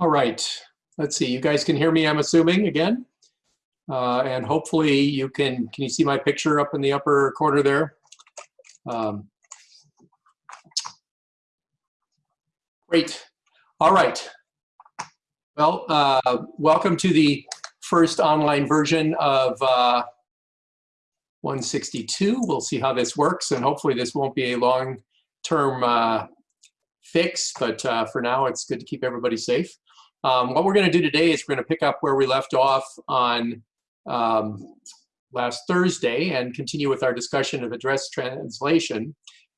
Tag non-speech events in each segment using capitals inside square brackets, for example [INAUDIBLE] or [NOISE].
All right, let's see, you guys can hear me, I'm assuming, again? Uh, and hopefully you can, can you see my picture up in the upper corner there? Um, great, all right. Well, uh, welcome to the first online version of uh, 162. We'll see how this works and hopefully this won't be a long-term uh, fix, but uh, for now it's good to keep everybody safe. Um, what we're going to do today is we're going to pick up where we left off on um, last Thursday and continue with our discussion of address translation.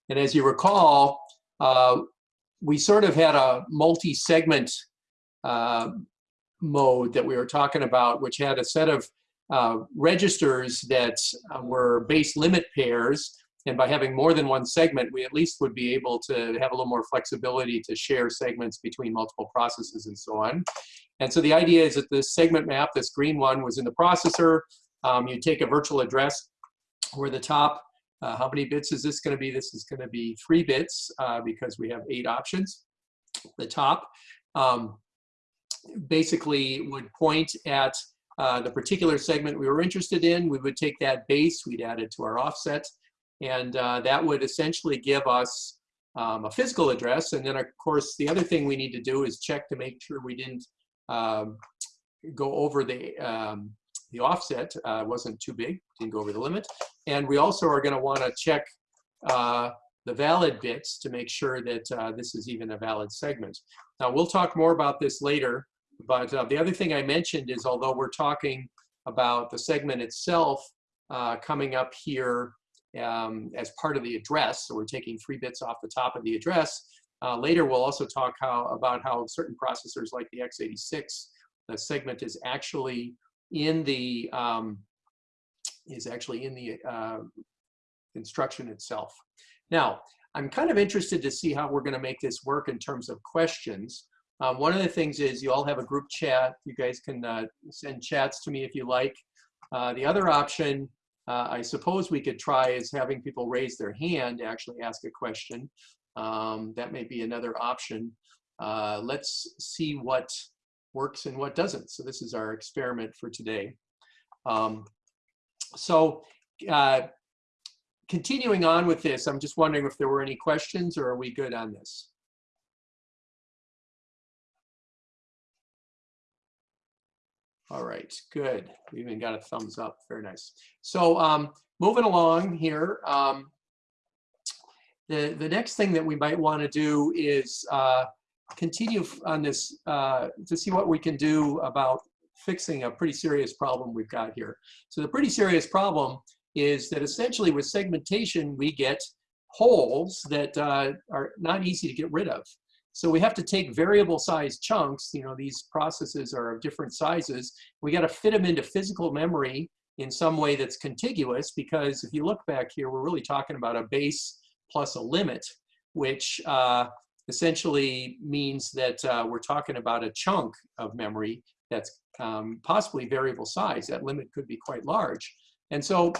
And as you recall, uh, we sort of had a multi-segment uh, mode that we were talking about, which had a set of uh, registers that uh, were base limit pairs and by having more than one segment, we at least would be able to have a little more flexibility to share segments between multiple processes and so on. And so the idea is that this segment map, this green one, was in the processor. Um, you take a virtual address where the top, uh, how many bits is this going to be? This is going to be three bits uh, because we have eight options. The top um, basically would point at uh, the particular segment we were interested in. We would take that base, we'd add it to our offset, and uh, that would essentially give us um, a physical address. And then of course, the other thing we need to do is check to make sure we didn't um, go over the, um, the offset, uh, wasn't too big, didn't go over the limit. And we also are gonna wanna check uh, the valid bits to make sure that uh, this is even a valid segment. Now we'll talk more about this later, but uh, the other thing I mentioned is although we're talking about the segment itself uh, coming up here um, as part of the address. So we're taking three bits off the top of the address. Uh, later, we'll also talk how, about how certain processors like the x86, the segment is actually in the um, is actually in the uh, instruction itself. Now, I'm kind of interested to see how we're going to make this work in terms of questions. Um, one of the things is you all have a group chat. You guys can uh, send chats to me if you like. Uh, the other option uh, I suppose we could try is having people raise their hand to actually ask a question. Um, that may be another option. Uh, let's see what works and what doesn't. So this is our experiment for today. Um, so uh, continuing on with this, I'm just wondering if there were any questions or are we good on this? All right, good. We even got a thumbs up. Very nice. So um, moving along here, um, the, the next thing that we might want to do is uh, continue on this uh, to see what we can do about fixing a pretty serious problem we've got here. So the pretty serious problem is that essentially with segmentation, we get holes that uh, are not easy to get rid of. So we have to take variable size chunks, you know, these processes are of different sizes. We got to fit them into physical memory in some way that's contiguous because if you look back here, we're really talking about a base plus a limit, which uh, essentially means that uh, we're talking about a chunk of memory that's um, possibly variable size. That limit could be quite large. And so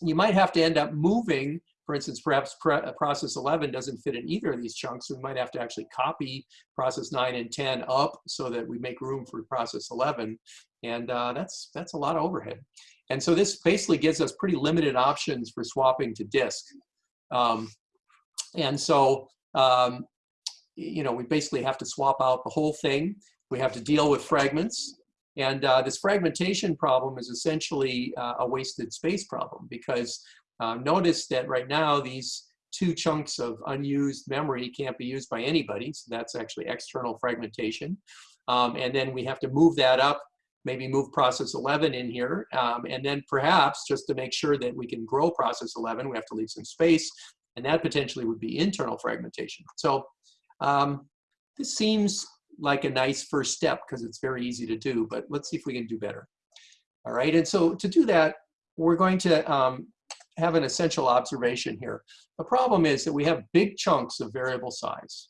you might have to end up moving for instance, perhaps uh, process 11 doesn't fit in either of these chunks, we might have to actually copy process 9 and 10 up so that we make room for process 11. And uh, that's, that's a lot of overhead. And so this basically gives us pretty limited options for swapping to disk. Um, and so, um, you know, we basically have to swap out the whole thing. We have to deal with fragments. And uh, this fragmentation problem is essentially uh, a wasted space problem because um, notice that right now these two chunks of unused memory can't be used by anybody, so that's actually external fragmentation. Um, and then we have to move that up, maybe move process 11 in here, um, and then perhaps just to make sure that we can grow process 11, we have to leave some space, and that potentially would be internal fragmentation. So um, this seems like a nice first step because it's very easy to do, but let's see if we can do better. All right, and so to do that, we're going to um, have an essential observation here. The problem is that we have big chunks of variable size.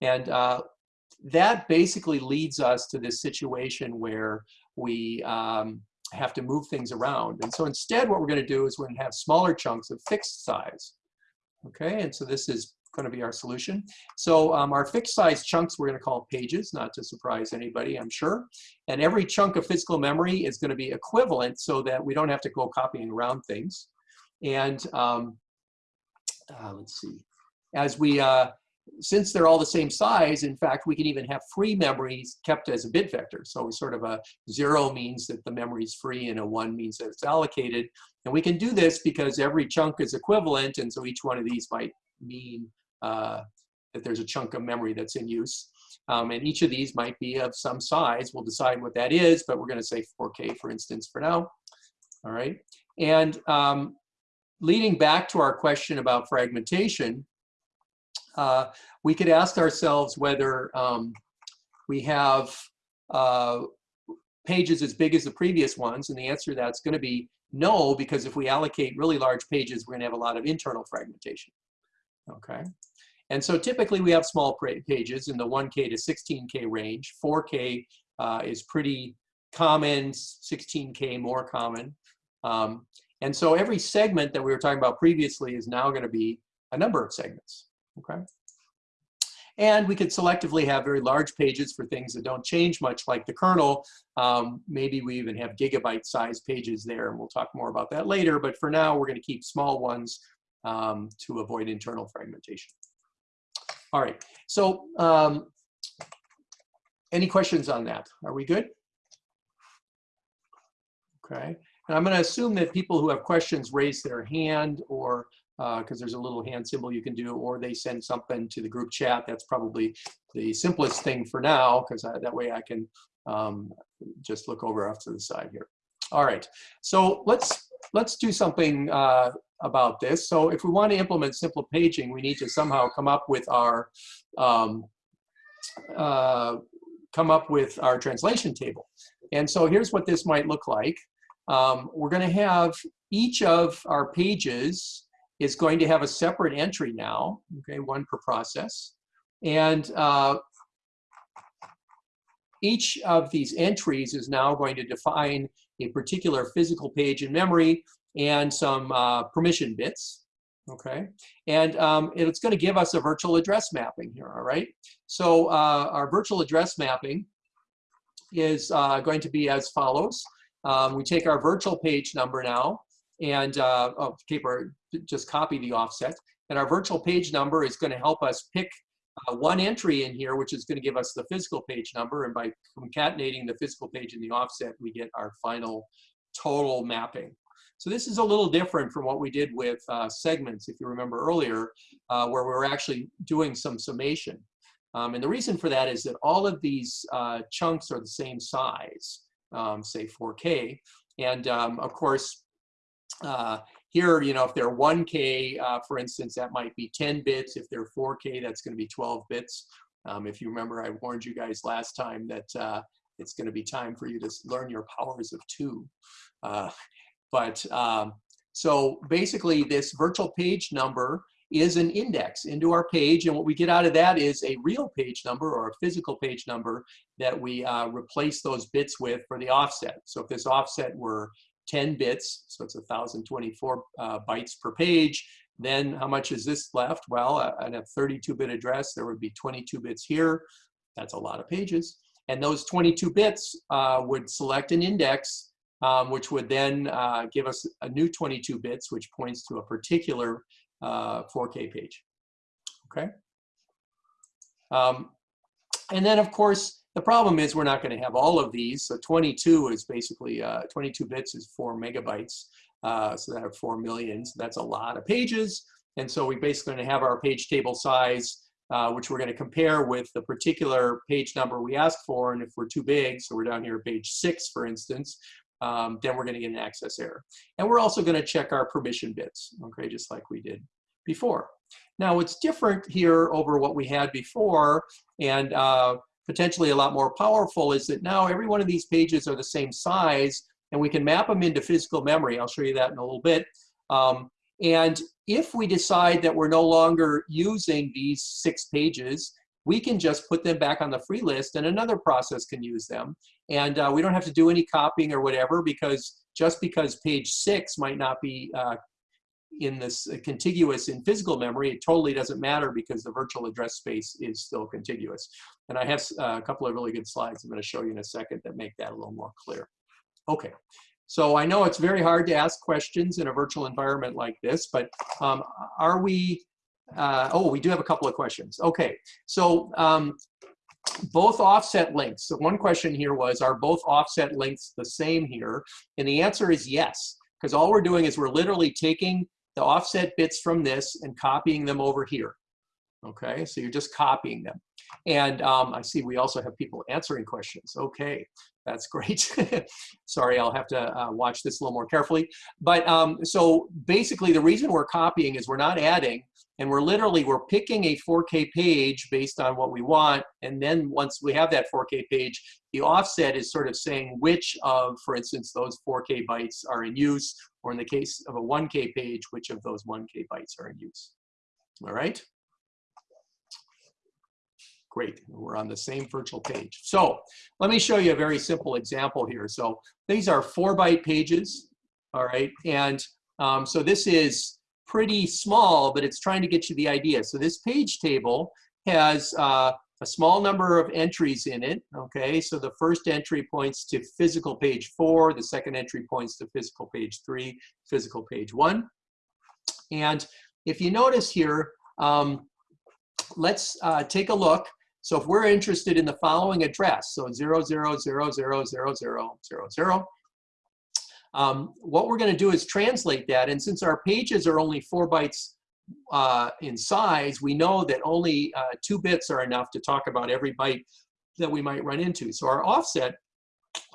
And uh, that basically leads us to this situation where we um, have to move things around. And so instead what we're going to do is we're going to have smaller chunks of fixed size. Okay, and so this is going to be our solution. So um, our fixed size chunks we're going to call pages, not to surprise anybody, I'm sure. And every chunk of physical memory is going to be equivalent so that we don't have to go copying around things. And um, uh, let's see, as we, uh, since they're all the same size, in fact, we can even have free memories kept as a bit vector. So sort of a zero means that the memory is free and a one means that it's allocated. And we can do this because every chunk is equivalent. And so each one of these might mean uh, that there's a chunk of memory that's in use. Um, and each of these might be of some size. We'll decide what that is, but we're going to say 4K, for instance, for now. All right. And um, leading back to our question about fragmentation, uh, we could ask ourselves whether um, we have uh, pages as big as the previous ones, and the answer to that's going to be no, because if we allocate really large pages, we're going to have a lot of internal fragmentation. Okay, and so typically we have small pages in the 1K to 16K range. 4K uh, is pretty common, 16K more common. Um, and so every segment that we were talking about previously is now going to be a number of segments okay? And we could selectively have very large pages for things that don't change much like the kernel. Um, maybe we even have gigabyte size pages there and we'll talk more about that later. But for now, we're gonna keep small ones um, to avoid internal fragmentation. All right, so um, any questions on that? Are we good? Okay, and I'm gonna assume that people who have questions raise their hand or because uh, there's a little hand symbol you can do, or they send something to the group chat. That's probably the simplest thing for now, because that way I can um, just look over off to the side here. All right, so let's let's do something uh, about this. So if we want to implement simple paging, we need to somehow come up with our um, uh, come up with our translation table. And so here's what this might look like. Um, we're going to have each of our pages is going to have a separate entry now, okay, one per process. And uh, each of these entries is now going to define a particular physical page in memory and some uh, permission bits, okay? And um, it's gonna give us a virtual address mapping here, all right? So uh, our virtual address mapping is uh, going to be as follows. Um, we take our virtual page number now, and uh, oh, paper, just copy the offset. And our virtual page number is going to help us pick uh, one entry in here, which is going to give us the physical page number. And by concatenating the physical page and the offset, we get our final total mapping. So this is a little different from what we did with uh, segments, if you remember earlier, uh, where we were actually doing some summation. Um, and the reason for that is that all of these uh, chunks are the same size, um, say 4K. And um, of course, uh, here, you know, if they're 1K, uh, for instance, that might be 10 bits. If they're 4K, that's going to be 12 bits. Um, if you remember, I warned you guys last time that uh, it's going to be time for you to learn your powers of two. Uh, but um, so basically, this virtual page number is an index into our page. And what we get out of that is a real page number or a physical page number that we uh, replace those bits with for the offset. So if this offset were 10 bits, so it's 1,024 uh, bytes per page. Then how much is this left? Well, at a 32-bit address, there would be 22 bits here. That's a lot of pages. And those 22 bits uh, would select an index, um, which would then uh, give us a new 22 bits, which points to a particular 4K uh, page. Okay. Um, and then, of course, the problem is we're not going to have all of these. So 22 is basically, uh, 22 bits is four megabytes. Uh, so that are four million. So that's a lot of pages. And so we basically going to have our page table size, uh, which we're going to compare with the particular page number we asked for. And if we're too big, so we're down here page six, for instance, um, then we're going to get an access error. And we're also going to check our permission bits, okay, just like we did before. Now, what's different here over what we had before, and uh, potentially a lot more powerful is that now every one of these pages are the same size and we can map them into physical memory. I'll show you that in a little bit. Um, and if we decide that we're no longer using these six pages, we can just put them back on the free list and another process can use them. And uh, we don't have to do any copying or whatever because just because page six might not be uh, in this uh, contiguous in physical memory, it totally doesn't matter because the virtual address space is still contiguous. And I have uh, a couple of really good slides I'm going to show you in a second that make that a little more clear. Okay, so I know it's very hard to ask questions in a virtual environment like this, but um, are we, uh, oh, we do have a couple of questions. Okay, so um, both offset lengths. So one question here was, are both offset lengths the same here? And the answer is yes, because all we're doing is we're literally taking the offset bits from this and copying them over here. Okay, so you're just copying them. And um, I see we also have people answering questions. Okay, that's [LAUGHS] great. Sorry, I'll have to uh, watch this a little more carefully. But um, so basically the reason we're copying is we're not adding and we're literally, we're picking a 4K page based on what we want. And then once we have that 4K page, the offset is sort of saying which of, for instance, those 4K bytes are in use, or in the case of a 1K page, which of those 1K bytes are in use. All right? Great, we're on the same virtual page. So let me show you a very simple example here. So these are four byte pages, all right? And um, so this is pretty small, but it's trying to get you the idea. So this page table has uh, a small number of entries in it, okay? So the first entry points to physical page four, the second entry points to physical page three, physical page one. And if you notice here, um, let's uh, take a look. So if we're interested in the following address, so 00000000, um, what we're going to do is translate that. And since our pages are only four bytes uh, in size, we know that only uh, two bits are enough to talk about every byte that we might run into. So our offset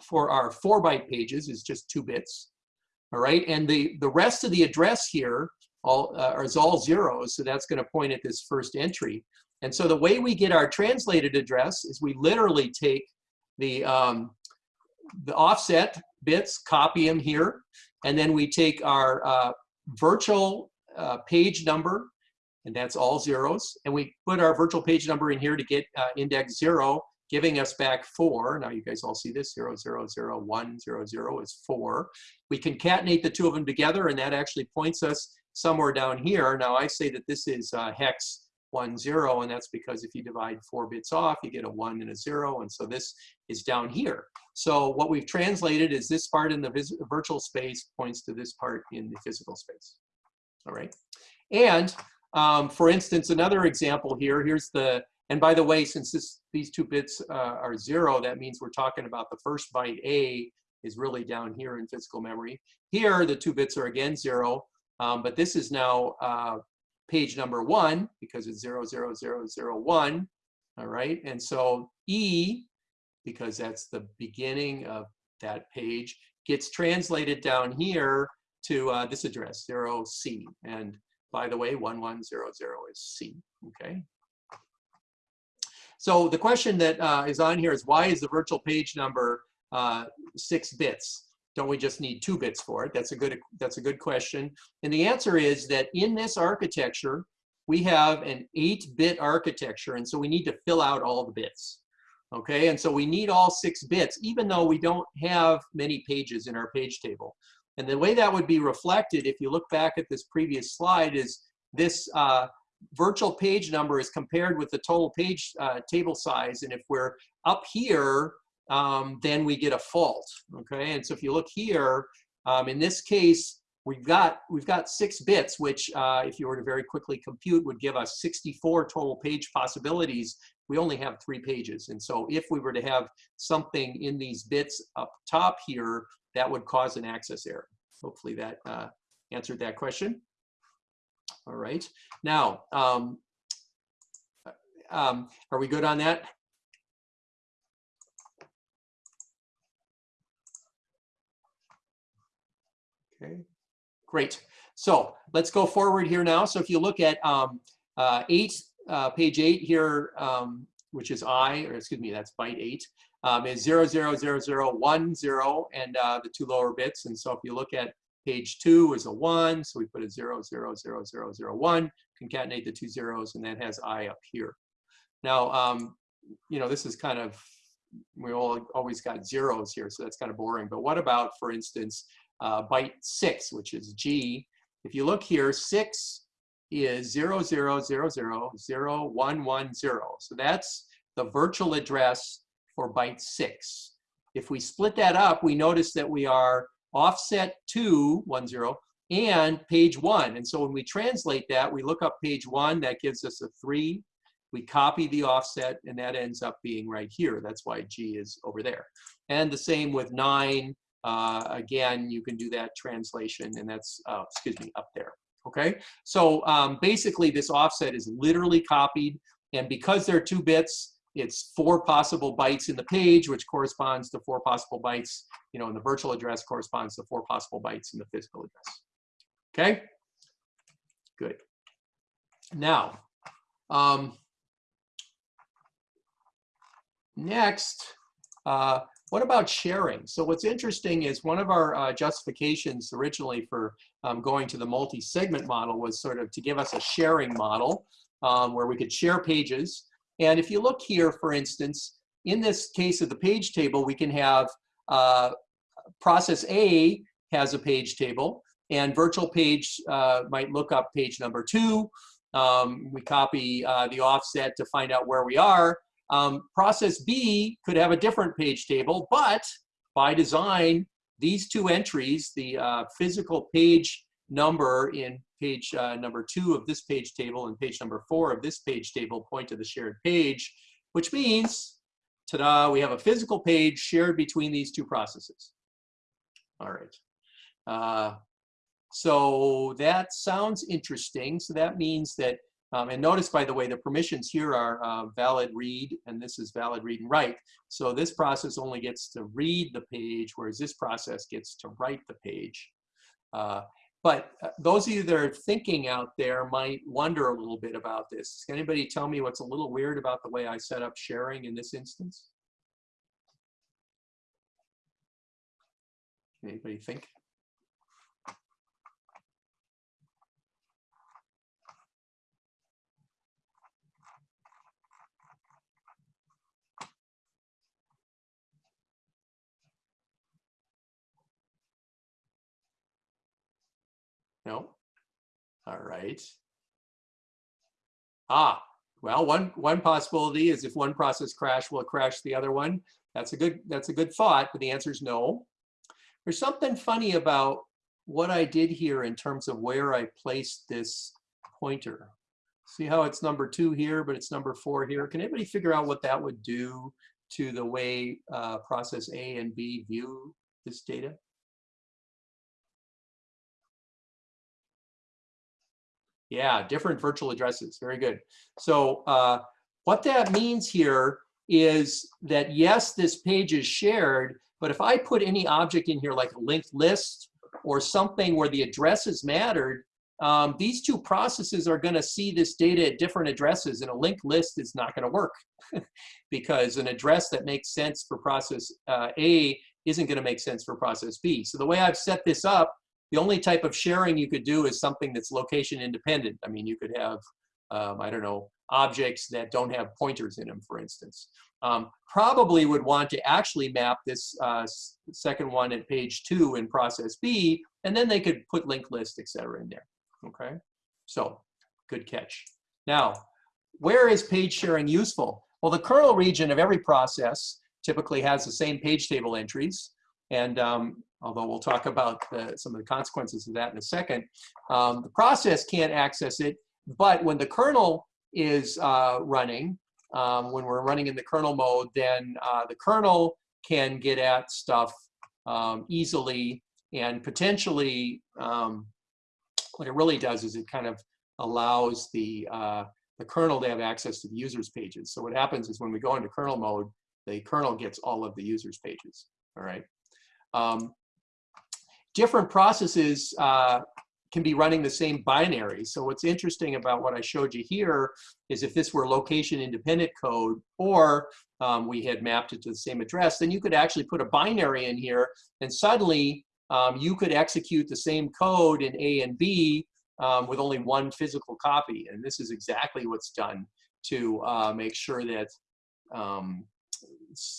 for our four byte pages is just two bits. All right, and the, the rest of the address here all, uh, is all zeros, so that's gonna point at this first entry. And so the way we get our translated address is we literally take the, um, the offset bits, copy them here, and then we take our uh, virtual uh, page number, and that's all zeros, and we put our virtual page number in here to get uh, index zero, giving us back four. Now you guys all see this, zero, zero, zero, one, zero, zero is four. We concatenate the two of them together, and that actually points us somewhere down here. Now I say that this is uh, hex one zero, and that's because if you divide four bits off, you get a one and a zero, and so this is down here. So what we've translated is this part in the virtual space points to this part in the physical space. All right. And um, for instance, another example here, here's the, and by the way, since this, these two bits uh, are zero, that means we're talking about the first byte A is really down here in physical memory. Here, the two bits are again zero, um, but this is now uh, page number one because it's zero, zero, zero, zero, one. All right, and so E, because that's the beginning of that page, gets translated down here to uh, this address, 0C. And by the way, 1100 is C, okay? So the question that uh, is on here is why is the virtual page number uh, six bits? Don't we just need two bits for it? That's a good, that's a good question. And the answer is that in this architecture, we have an eight bit architecture. And so we need to fill out all the bits. Okay, and so we need all six bits, even though we don't have many pages in our page table. And the way that would be reflected, if you look back at this previous slide, is this uh, virtual page number is compared with the total page uh, table size. And if we're up here, um, then we get a fault, okay? And so if you look here, um, in this case, we've got, we've got six bits, which uh, if you were to very quickly compute would give us 64 total page possibilities. We only have three pages. And so if we were to have something in these bits up top here, that would cause an access error. Hopefully that uh, answered that question. All right. Now, um, um, are we good on that? Okay, great. So let's go forward here now. So if you look at um, uh, eight, uh, page eight here, um, which is I, or excuse me, that's byte eight um, is 0, 0, 0, 0, 1, 0, and uh, the two lower bits. And so if you look at page 2 is a 1, so we put a 0, 0, 0, 0, 0, 1, concatenate the two zeros, and that has I up here. Now, um, you know, this is kind of, we all always got zeros here, so that's kind of boring. But what about, for instance, uh, byte 6, which is G, if you look here, six is zero zero zero zero zero one one zero. So that's the virtual address for byte six. If we split that up, we notice that we are offset two, one zero, and page one. And so when we translate that, we look up page one, that gives us a three. We copy the offset, and that ends up being right here. That's why G is over there. And the same with nine. Uh, again, you can do that translation, and that's, uh, excuse me, up there. Okay, so um, basically this offset is literally copied, and because there are two bits, it's four possible bytes in the page, which corresponds to four possible bytes, you know, in the virtual address corresponds to four possible bytes in the physical address. Okay, good. Now, um, next, uh, what about sharing? So what's interesting is one of our uh, justifications originally for um, going to the multi-segment model was sort of to give us a sharing model um, where we could share pages. And if you look here, for instance, in this case of the page table, we can have uh, process A has a page table and virtual page uh, might look up page number two. Um, we copy uh, the offset to find out where we are. Um, process B could have a different page table, but by design, these two entries, the uh, physical page number in page uh, number two of this page table and page number four of this page table point to the shared page, which means, ta-da, we have a physical page shared between these two processes. All right. Uh, so that sounds interesting. So that means that um, and notice, by the way, the permissions here are uh, valid read, and this is valid read and write. So this process only gets to read the page, whereas this process gets to write the page. Uh, but uh, those of you that are thinking out there might wonder a little bit about this. Can anybody tell me what's a little weird about the way I set up sharing in this instance? Anybody think? No? All right. Ah, well, one, one possibility is if one process crash, will crash the other one. That's a good, that's a good thought, but the answer is no. There's something funny about what I did here in terms of where I placed this pointer. See how it's number two here, but it's number four here. Can anybody figure out what that would do to the way uh, process A and B view this data? Yeah, different virtual addresses. Very good. So uh, what that means here is that yes, this page is shared, but if I put any object in here like a linked list or something where the addresses mattered, um, these two processes are going to see this data at different addresses and a linked list is not going to work [LAUGHS] because an address that makes sense for process uh, A isn't going to make sense for process B. So the way I've set this up the only type of sharing you could do is something that's location independent. I mean, you could have, um, I don't know, objects that don't have pointers in them, for instance. Um, probably would want to actually map this uh, second one at page two in process B, and then they could put linked list, et cetera, in there, okay? So, good catch. Now, where is page sharing useful? Well, the kernel region of every process typically has the same page table entries. And um, although we'll talk about the, some of the consequences of that in a second, um, the process can't access it. But when the kernel is uh, running, um, when we're running in the kernel mode, then uh, the kernel can get at stuff um, easily and potentially um, what it really does is it kind of allows the, uh, the kernel to have access to the user's pages. So what happens is when we go into kernel mode, the kernel gets all of the user's pages, all right? Um, different processes uh, can be running the same binary. So what's interesting about what I showed you here is if this were location independent code or um, we had mapped it to the same address, then you could actually put a binary in here and suddenly um, you could execute the same code in A and B um, with only one physical copy. And this is exactly what's done to uh, make sure that um,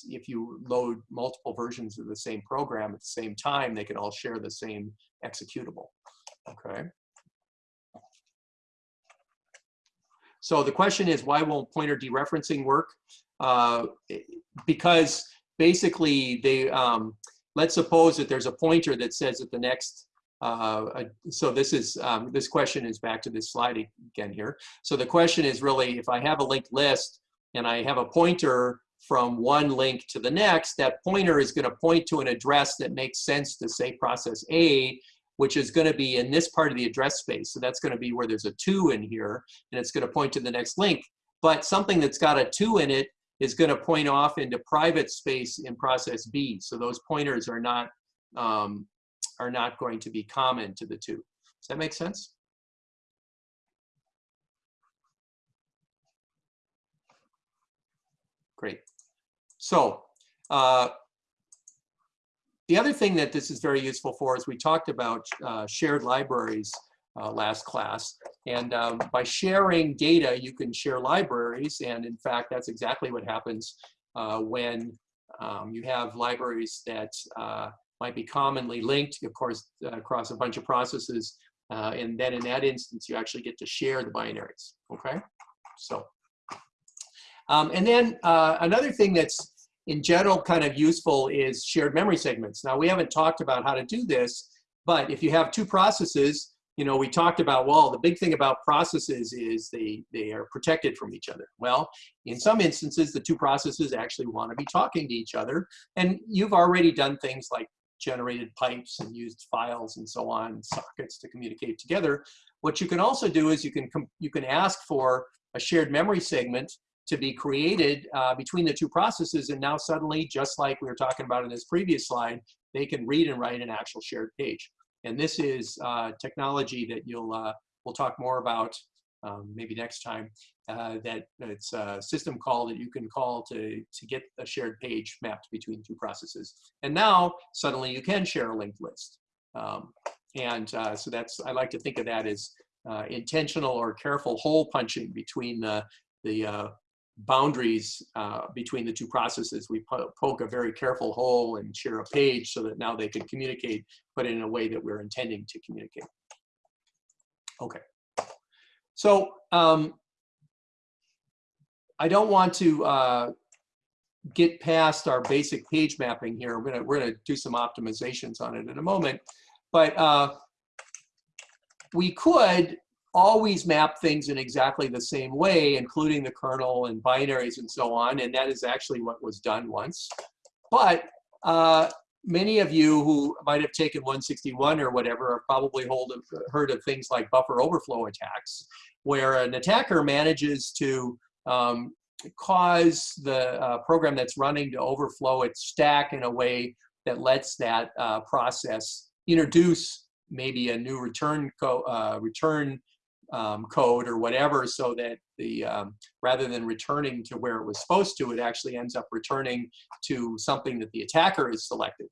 if you load multiple versions of the same program at the same time, they can all share the same executable, okay? So the question is, why won't pointer dereferencing work? Uh, because basically they, um, let's suppose that there's a pointer that says that the next uh, so this is um, this question is back to this slide again here. So the question is really if I have a linked list and I have a pointer from one link to the next, that pointer is gonna point to an address that makes sense to say process A, which is gonna be in this part of the address space. So that's gonna be where there's a two in here, and it's gonna point to the next link. But something that's got a two in it is going to point off into private space in process B. So those pointers are not um, are not going to be common to the two. Does that make sense? Great. So uh, the other thing that this is very useful for is we talked about uh, shared libraries uh, last class. And um, by sharing data, you can share libraries. And in fact, that's exactly what happens uh, when um, you have libraries that uh, might be commonly linked, of course, uh, across a bunch of processes. And then in that instance, you actually get to share the binaries, okay? So, um, and then another thing that's in general kind of useful is shared memory segments. Now, we haven't talked about how to do this, but if you have two processes, you know, we talked about, well, the big thing about processes is they, they are protected from each other. Well, in some instances, the two processes actually want to be talking to each other. And you've already done things like generated pipes and used files and so on, sockets to communicate together. What you can also do is you can, you can ask for a shared memory segment to be created uh, between the two processes. And now suddenly, just like we were talking about in this previous slide, they can read and write an actual shared page. And this is uh, technology that you'll uh, we'll talk more about um, maybe next time. Uh, that it's a system call that you can call to to get a shared page mapped between two processes. And now suddenly you can share a linked list. Um, and uh, so that's I like to think of that as uh, intentional or careful hole punching between the the uh, boundaries uh, between the two processes. We poke a very careful hole and share a page so that now they can communicate, but in a way that we're intending to communicate. Okay. So um, I don't want to uh, get past our basic page mapping here. We're gonna, we're gonna do some optimizations on it in a moment. But uh, we could always map things in exactly the same way, including the kernel and binaries and so on. And that is actually what was done once. But uh, many of you who might have taken 161 or whatever probably hold of, heard of things like buffer overflow attacks, where an attacker manages to um, cause the uh, program that's running to overflow its stack in a way that lets that uh, process introduce maybe a new return, uh, return um, code or whatever so that the um, rather than returning to where it was supposed to, it actually ends up returning to something that the attacker has selected.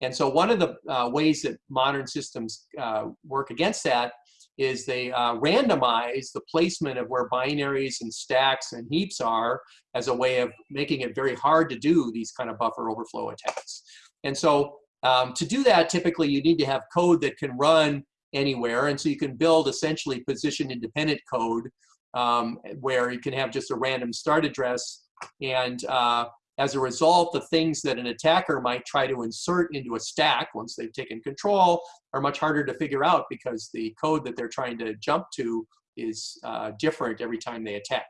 And so one of the uh, ways that modern systems uh, work against that is they uh, randomize the placement of where binaries and stacks and heaps are as a way of making it very hard to do these kind of buffer overflow attacks. And so um, to do that, typically you need to have code that can run anywhere. And so you can build essentially position independent code um, where you can have just a random start address. And uh, as a result, the things that an attacker might try to insert into a stack once they've taken control are much harder to figure out because the code that they're trying to jump to is uh, different every time they attack.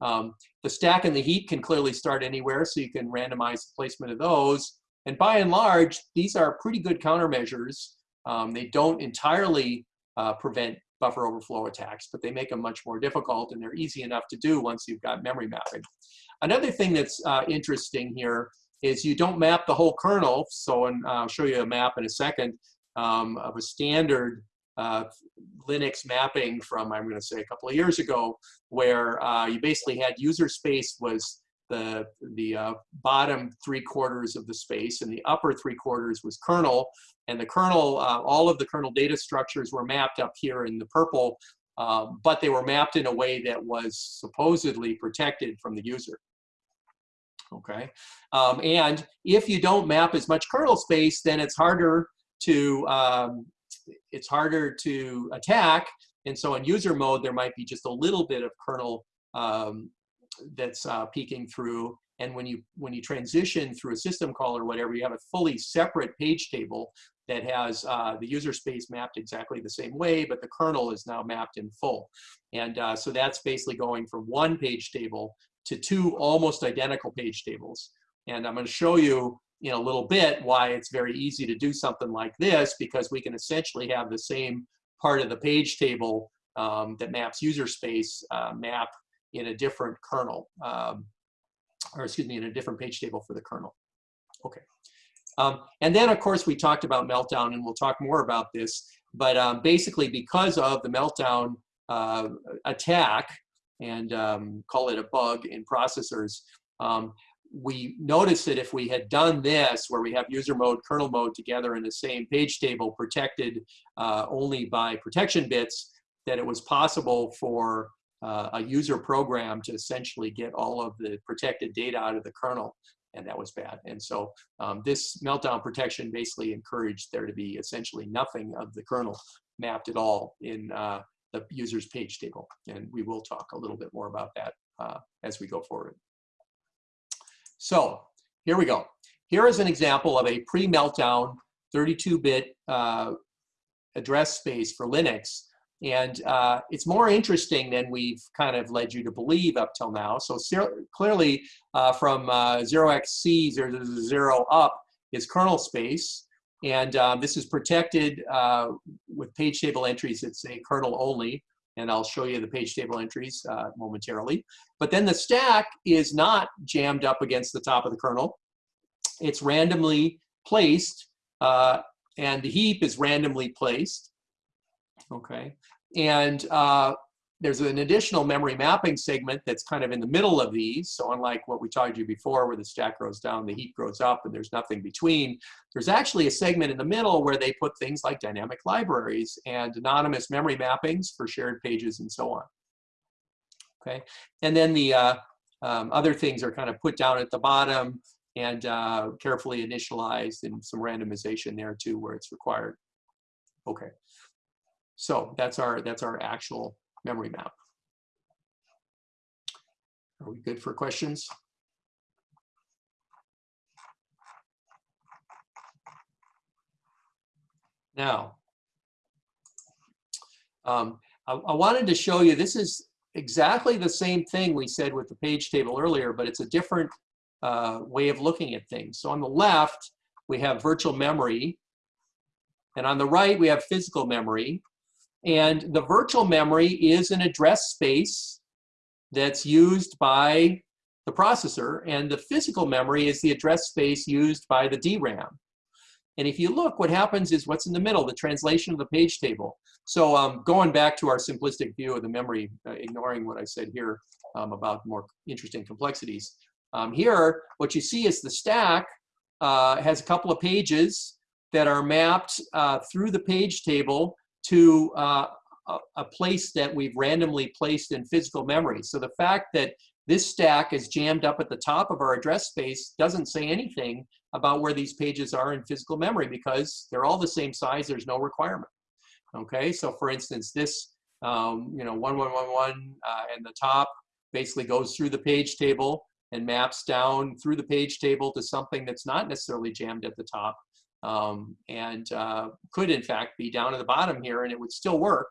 Um, the stack and the heap can clearly start anywhere, so you can randomize the placement of those. And by and large, these are pretty good countermeasures um, they don't entirely uh, prevent buffer overflow attacks, but they make them much more difficult and they're easy enough to do once you've got memory mapping. Another thing that's uh, interesting here is you don't map the whole kernel. So and I'll show you a map in a second um, of a standard uh, Linux mapping from, I'm going to say, a couple of years ago, where uh, you basically had user space was the, the uh, bottom three quarters of the space and the upper three quarters was kernel. And the kernel, uh, all of the kernel data structures were mapped up here in the purple, uh, but they were mapped in a way that was supposedly protected from the user. Okay, um, and if you don't map as much kernel space, then it's harder to um, it's harder to attack And so in user mode, there might be just a little bit of kernel um, that's uh, peeking through. And when you when you transition through a system call or whatever, you have a fully separate page table that has uh, the user space mapped exactly the same way, but the kernel is now mapped in full. And uh, so that's basically going from one page table to two almost identical page tables. And I'm going to show you in a little bit why it's very easy to do something like this because we can essentially have the same part of the page table um, that maps user space uh, map in a different kernel, um, or excuse me, in a different page table for the kernel. Okay. Um, and then, of course, we talked about Meltdown, and we'll talk more about this. But um, basically, because of the Meltdown uh, attack, and um, call it a bug in processors, um, we noticed that if we had done this, where we have user mode, kernel mode together in the same page table, protected uh, only by protection bits, that it was possible for uh, a user program to essentially get all of the protected data out of the kernel, and that was bad. And so um, this meltdown protection basically encouraged there to be essentially nothing of the kernel mapped at all in uh, the user's page table. And we will talk a little bit more about that uh, as we go forward. So here we go. Here is an example of a pre-meltdown 32-bit uh, address space for Linux. And uh, it's more interesting than we've kind of led you to believe up till now. So clearly uh, from 0xC000 uh, up is kernel space. And um, this is protected uh, with page table entries that say kernel only and I'll show you the page table entries uh, momentarily. But then the stack is not jammed up against the top of the kernel. It's randomly placed, uh, and the heap is randomly placed. Okay, and uh, there's an additional memory mapping segment that's kind of in the middle of these. So unlike what we told you before where the stack grows down, the heap grows up, and there's nothing between, there's actually a segment in the middle where they put things like dynamic libraries and anonymous memory mappings for shared pages and so on. Okay, and then the uh, um, other things are kind of put down at the bottom and uh, carefully initialized and some randomization there too where it's required. Okay, so that's our that's our actual memory map. Are we good for questions? Now, um, I, I, wanted to show you, this is exactly the same thing we said with the page table earlier, but it's a different uh, way of looking at things. So on the left, we have virtual memory, and on the right, we have physical memory. And the virtual memory is an address space that's used by the processor, and the physical memory is the address space used by the DRAM. And if you look, what happens is what's in the middle, the translation of the page table. So um, going back to our simplistic view of the memory, uh, ignoring what I said here um, about more interesting complexities. Um, here, what you see is the stack uh, has a couple of pages that are mapped uh, through the page table to uh, a, a place that we've randomly placed in physical memory. So the fact that this stack is jammed up at the top of our address space doesn't say anything about where these pages are in physical memory because they're all the same size, there's no requirement. Okay, so for instance, this, um, you know, 1111 uh, and the top basically goes through the page table and maps down through the page table to something that's not necessarily jammed at the top um, and uh, could in fact be down at the bottom here and it would still work.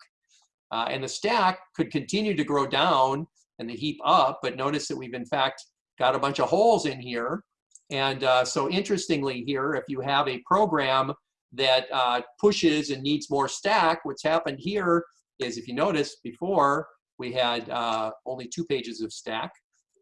Uh, and the stack could continue to grow down and the heap up, but notice that we've in fact got a bunch of holes in here. And uh, so interestingly here, if you have a program that uh, pushes and needs more stack, what's happened here is if you notice before, we had uh, only two pages of stack.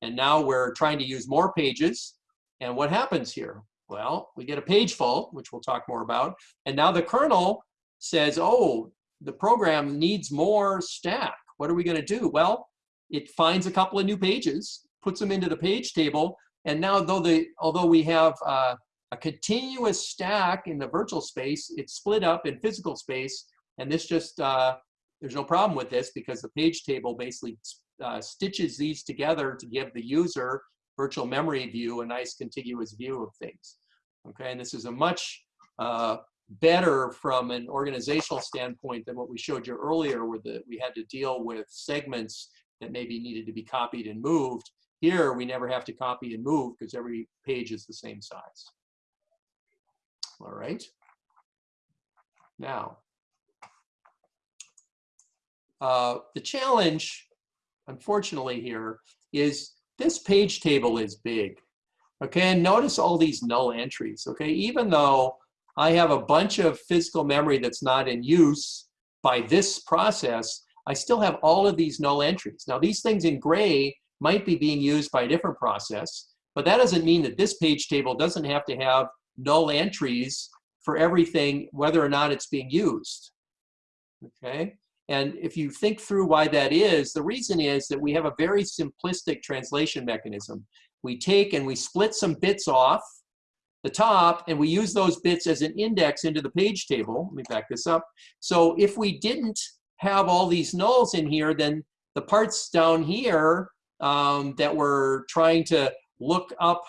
And now we're trying to use more pages. And what happens here? Well, we get a page fault, which we'll talk more about. And now the kernel says, oh, the program needs more stack. What are we going to do? Well, it finds a couple of new pages, puts them into the page table, and now though the although we have uh, a continuous stack in the virtual space, it's split up in physical space, and this just uh, there's no problem with this because the page table basically uh, stitches these together to give the user virtual memory view, a nice contiguous view of things. Okay, and this is a much uh, better from an organizational standpoint than what we showed you earlier where the, we had to deal with segments that maybe needed to be copied and moved. Here, we never have to copy and move because every page is the same size. All right. Now, uh, the challenge, unfortunately here, is this page table is big. Okay, and notice all these null entries. Okay, even though I have a bunch of physical memory that's not in use by this process, I still have all of these null entries. Now these things in gray might be being used by a different process, but that doesn't mean that this page table doesn't have to have null entries for everything, whether or not it's being used. Okay, and if you think through why that is, the reason is that we have a very simplistic translation mechanism. We take and we split some bits off the top and we use those bits as an index into the page table. Let me back this up. So if we didn't have all these nulls in here, then the parts down here um, that we're trying to look up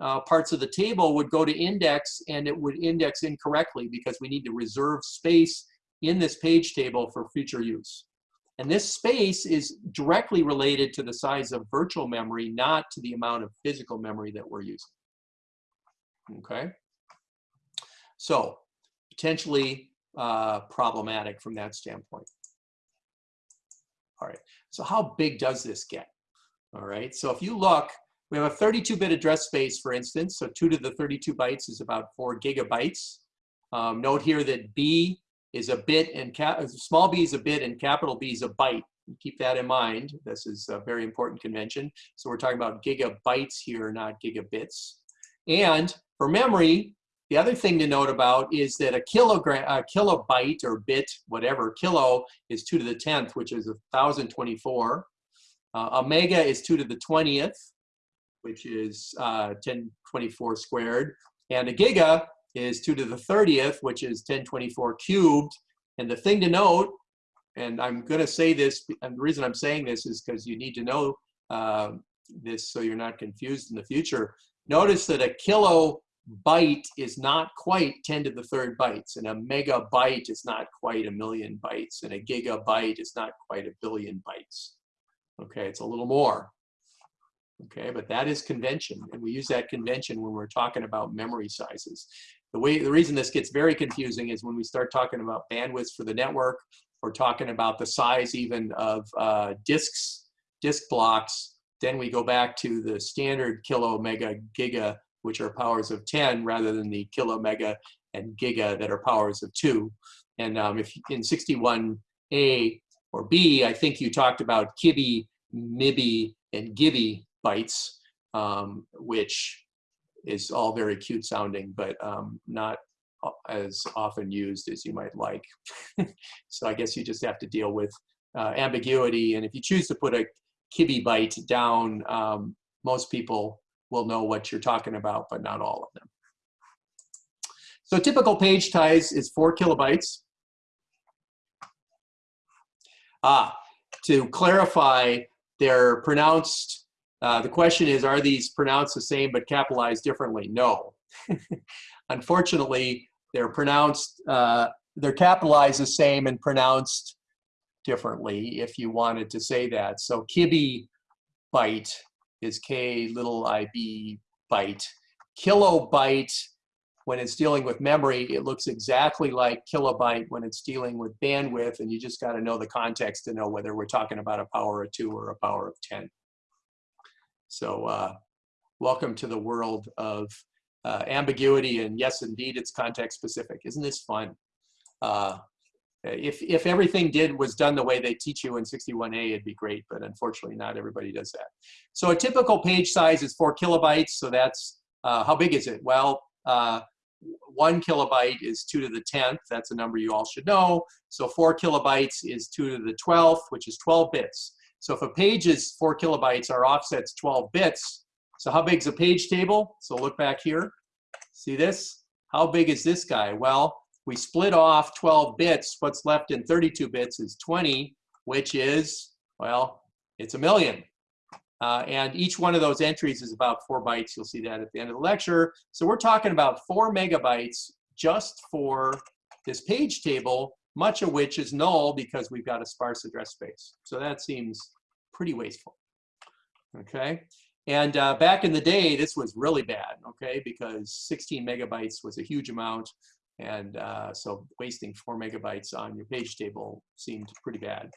uh, parts of the table would go to index and it would index incorrectly because we need to reserve space in this page table for future use. And this space is directly related to the size of virtual memory, not to the amount of physical memory that we're using. Okay? So, potentially uh, problematic from that standpoint. All right, so how big does this get? All right, so if you look, we have a 32-bit address space, for instance, so 2 to the 32 bytes is about 4 gigabytes. Um, note here that B is a bit and cap small b is a bit and capital B is a byte. Keep that in mind. This is a very important convention. So we're talking about gigabytes here, not gigabits. And for memory, the other thing to note about is that a kilogram, a kilobyte or bit, whatever, kilo is 2 to the 10th, which is 1,024. Uh, is 2 to the 20th, which is uh, 1024 squared. And a giga is 2 to the 30th, which is 1024 cubed. And the thing to note, and I'm going to say this, and the reason I'm saying this is because you need to know uh, this so you're not confused in the future. Notice that a kilobyte is not quite 10 to the third bytes, and a megabyte is not quite a million bytes, and a gigabyte is not quite a billion bytes. Okay, it's a little more. Okay, but that is convention, and we use that convention when we're talking about memory sizes. The way the reason this gets very confusing is when we start talking about bandwidths for the network, or talking about the size even of uh, disks, disk blocks, then we go back to the standard kilo, mega, giga, which are powers of 10, rather than the kilo, mega, and giga that are powers of 2. And um, if in 61A or B, I think you talked about kibi, mibi, and gibi bytes, um, which is all very cute sounding, but um, not as often used as you might like. [LAUGHS] so I guess you just have to deal with uh, ambiguity. And if you choose to put a kibi byte down, um, most people will know what you're talking about, but not all of them. So typical page size is four kilobytes. Ah, to clarify, they're pronounced uh, the question is, are these pronounced the same but capitalized differently? No. [LAUGHS] Unfortunately, they're pronounced, uh, they're capitalized the same and pronounced differently if you wanted to say that. So kibi byte is K little ib byte. Kilobyte, when it's dealing with memory, it looks exactly like kilobyte when it's dealing with bandwidth, and you just got to know the context to know whether we're talking about a power of two or a power of 10. So uh, welcome to the world of uh, ambiguity and yes, indeed, it's context specific. Isn't this fun? Uh, if, if everything did was done the way they teach you in 61A, it'd be great, but unfortunately not everybody does that. So a typical page size is four kilobytes, so that's, uh, how big is it? Well, uh, one kilobyte is two to the 10th, that's a number you all should know. So four kilobytes is two to the 12th, which is 12 bits. So if a page is four kilobytes, our offset's 12 bits. So how big is a page table? So look back here. See this? How big is this guy? Well, we split off 12 bits. What's left in 32 bits is 20, which is, well, it's a million. Uh, and each one of those entries is about four bytes. You'll see that at the end of the lecture. So we're talking about four megabytes just for this page table, much of which is null because we've got a sparse address space. So that seems pretty wasteful. Okay. And uh, back in the day, this was really bad, okay, because 16 megabytes was a huge amount. And uh, so wasting four megabytes on your page table seemed pretty bad.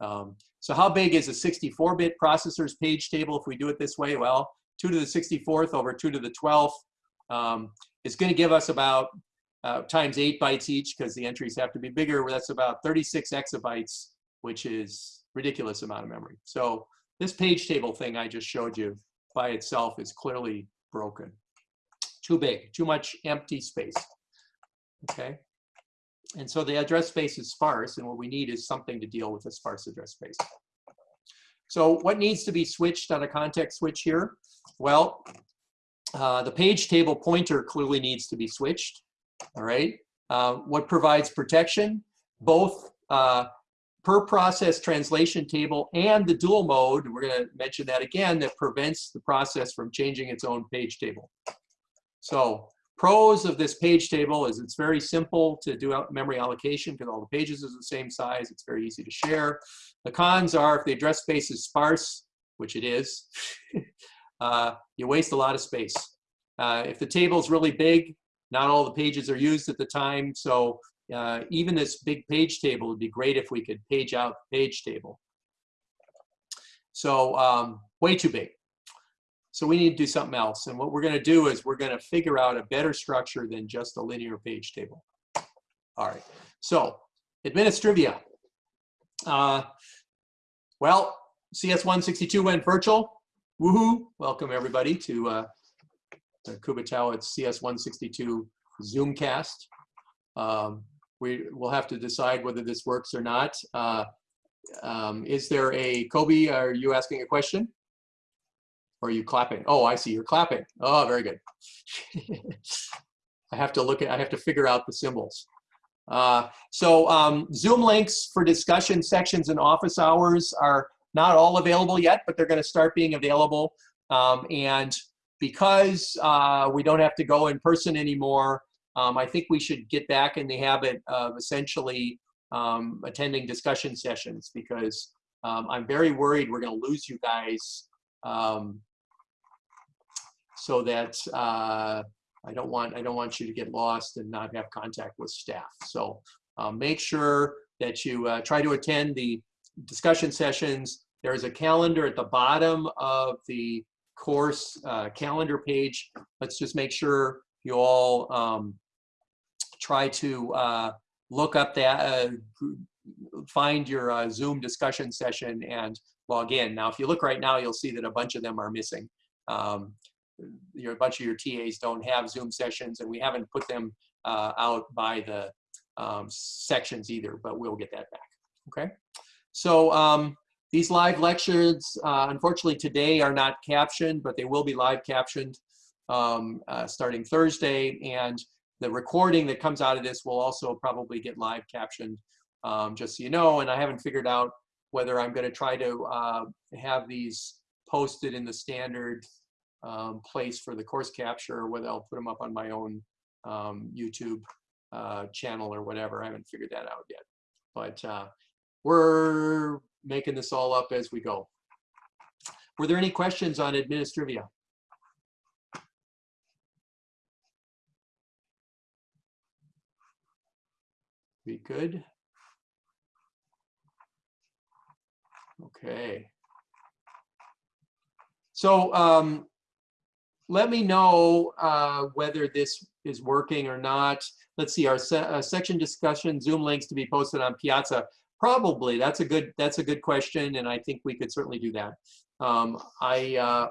Um, so how big is a 64-bit processor's page table if we do it this way? Well, 2 to the 64th over 2 to the 12th um, is going to give us about uh, times 8 bytes each because the entries have to be bigger. That's about 36 exabytes, which is ridiculous amount of memory. So this page table thing I just showed you by itself is clearly broken. Too big, too much empty space. Okay. And so the address space is sparse, and what we need is something to deal with a sparse address space. So what needs to be switched on a context switch here? Well, uh, the page table pointer clearly needs to be switched. All right. Uh, what provides protection? Both uh, per process translation table and the dual mode, we're going to mention that again, that prevents the process from changing its own page table. So pros of this page table is it's very simple to do memory allocation because all the pages are the same size. It's very easy to share. The cons are if the address space is sparse, which it is, [LAUGHS] uh, you waste a lot of space. Uh, if the table is really big, not all the pages are used at the time. So uh, even this big page table would be great if we could page out the page table. So um, way too big. So we need to do something else. And what we're going to do is we're going to figure out a better structure than just a linear page table. All right. So administrivia. Uh, well, CS162 went virtual. Woohoo! Welcome everybody to uh, Kubatao at CS162 Zoomcast. Um, we will have to decide whether this works or not. Uh, um, is there a, Kobe, are you asking a question? Or are you clapping? Oh, I see, you're clapping. Oh, very good. [LAUGHS] I have to look at, I have to figure out the symbols. Uh, so um, Zoom links for discussion sections and office hours are not all available yet, but they're gonna start being available. Um, and because uh, we don't have to go in person anymore, um, I think we should get back in the habit of essentially um, attending discussion sessions because um, I'm very worried we're going to lose you guys um, so that uh, I don't want I don't want you to get lost and not have contact with staff. So uh, make sure that you uh, try to attend the discussion sessions. There is a calendar at the bottom of the course uh, calendar page. Let's just make sure you all um, try to uh, look up that, uh, find your uh, Zoom discussion session and log in. Now, if you look right now, you'll see that a bunch of them are missing. Um, your, a bunch of your TAs don't have Zoom sessions and we haven't put them uh, out by the um, sections either, but we'll get that back, okay? So um, these live lectures, uh, unfortunately today are not captioned, but they will be live captioned um, uh, starting Thursday. And the recording that comes out of this will also probably get live captioned, um, just so you know. And I haven't figured out whether I'm going to try to uh, have these posted in the standard um, place for the course capture, or whether I'll put them up on my own um, YouTube uh, channel or whatever. I haven't figured that out yet. But uh, we're making this all up as we go. Were there any questions on Administrivia? Be good. Okay. So um, let me know uh, whether this is working or not. Let's see, our se uh, section discussion, Zoom links to be posted on Piazza. Probably, that's a good that's a good question, and I think we could certainly do that. Um, I uh,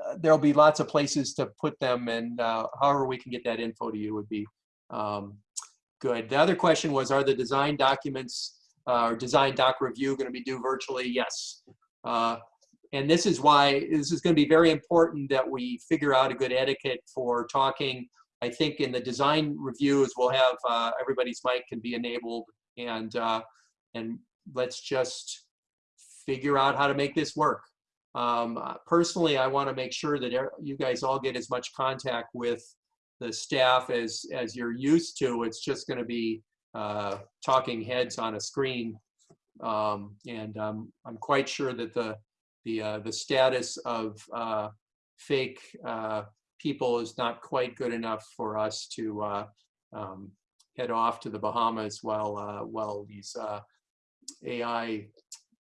uh there'll be lots of places to put them, and uh, however we can get that info to you would be um, Good. The other question was, are the design documents uh, or design doc review going to be due virtually? Yes. Uh, and this is why this is going to be very important that we figure out a good etiquette for talking. I think in the design reviews, we'll have uh, everybody's mic can be enabled and, uh, and let's just figure out how to make this work. Um, personally, I want to make sure that you guys all get as much contact with the staff as, as you're used to. It's just going to be uh, talking heads on a screen. Um, and um, I'm quite sure that the, the, uh, the status of uh, fake uh, people is not quite good enough for us to uh, um, head off to the Bahamas while, uh, while these AI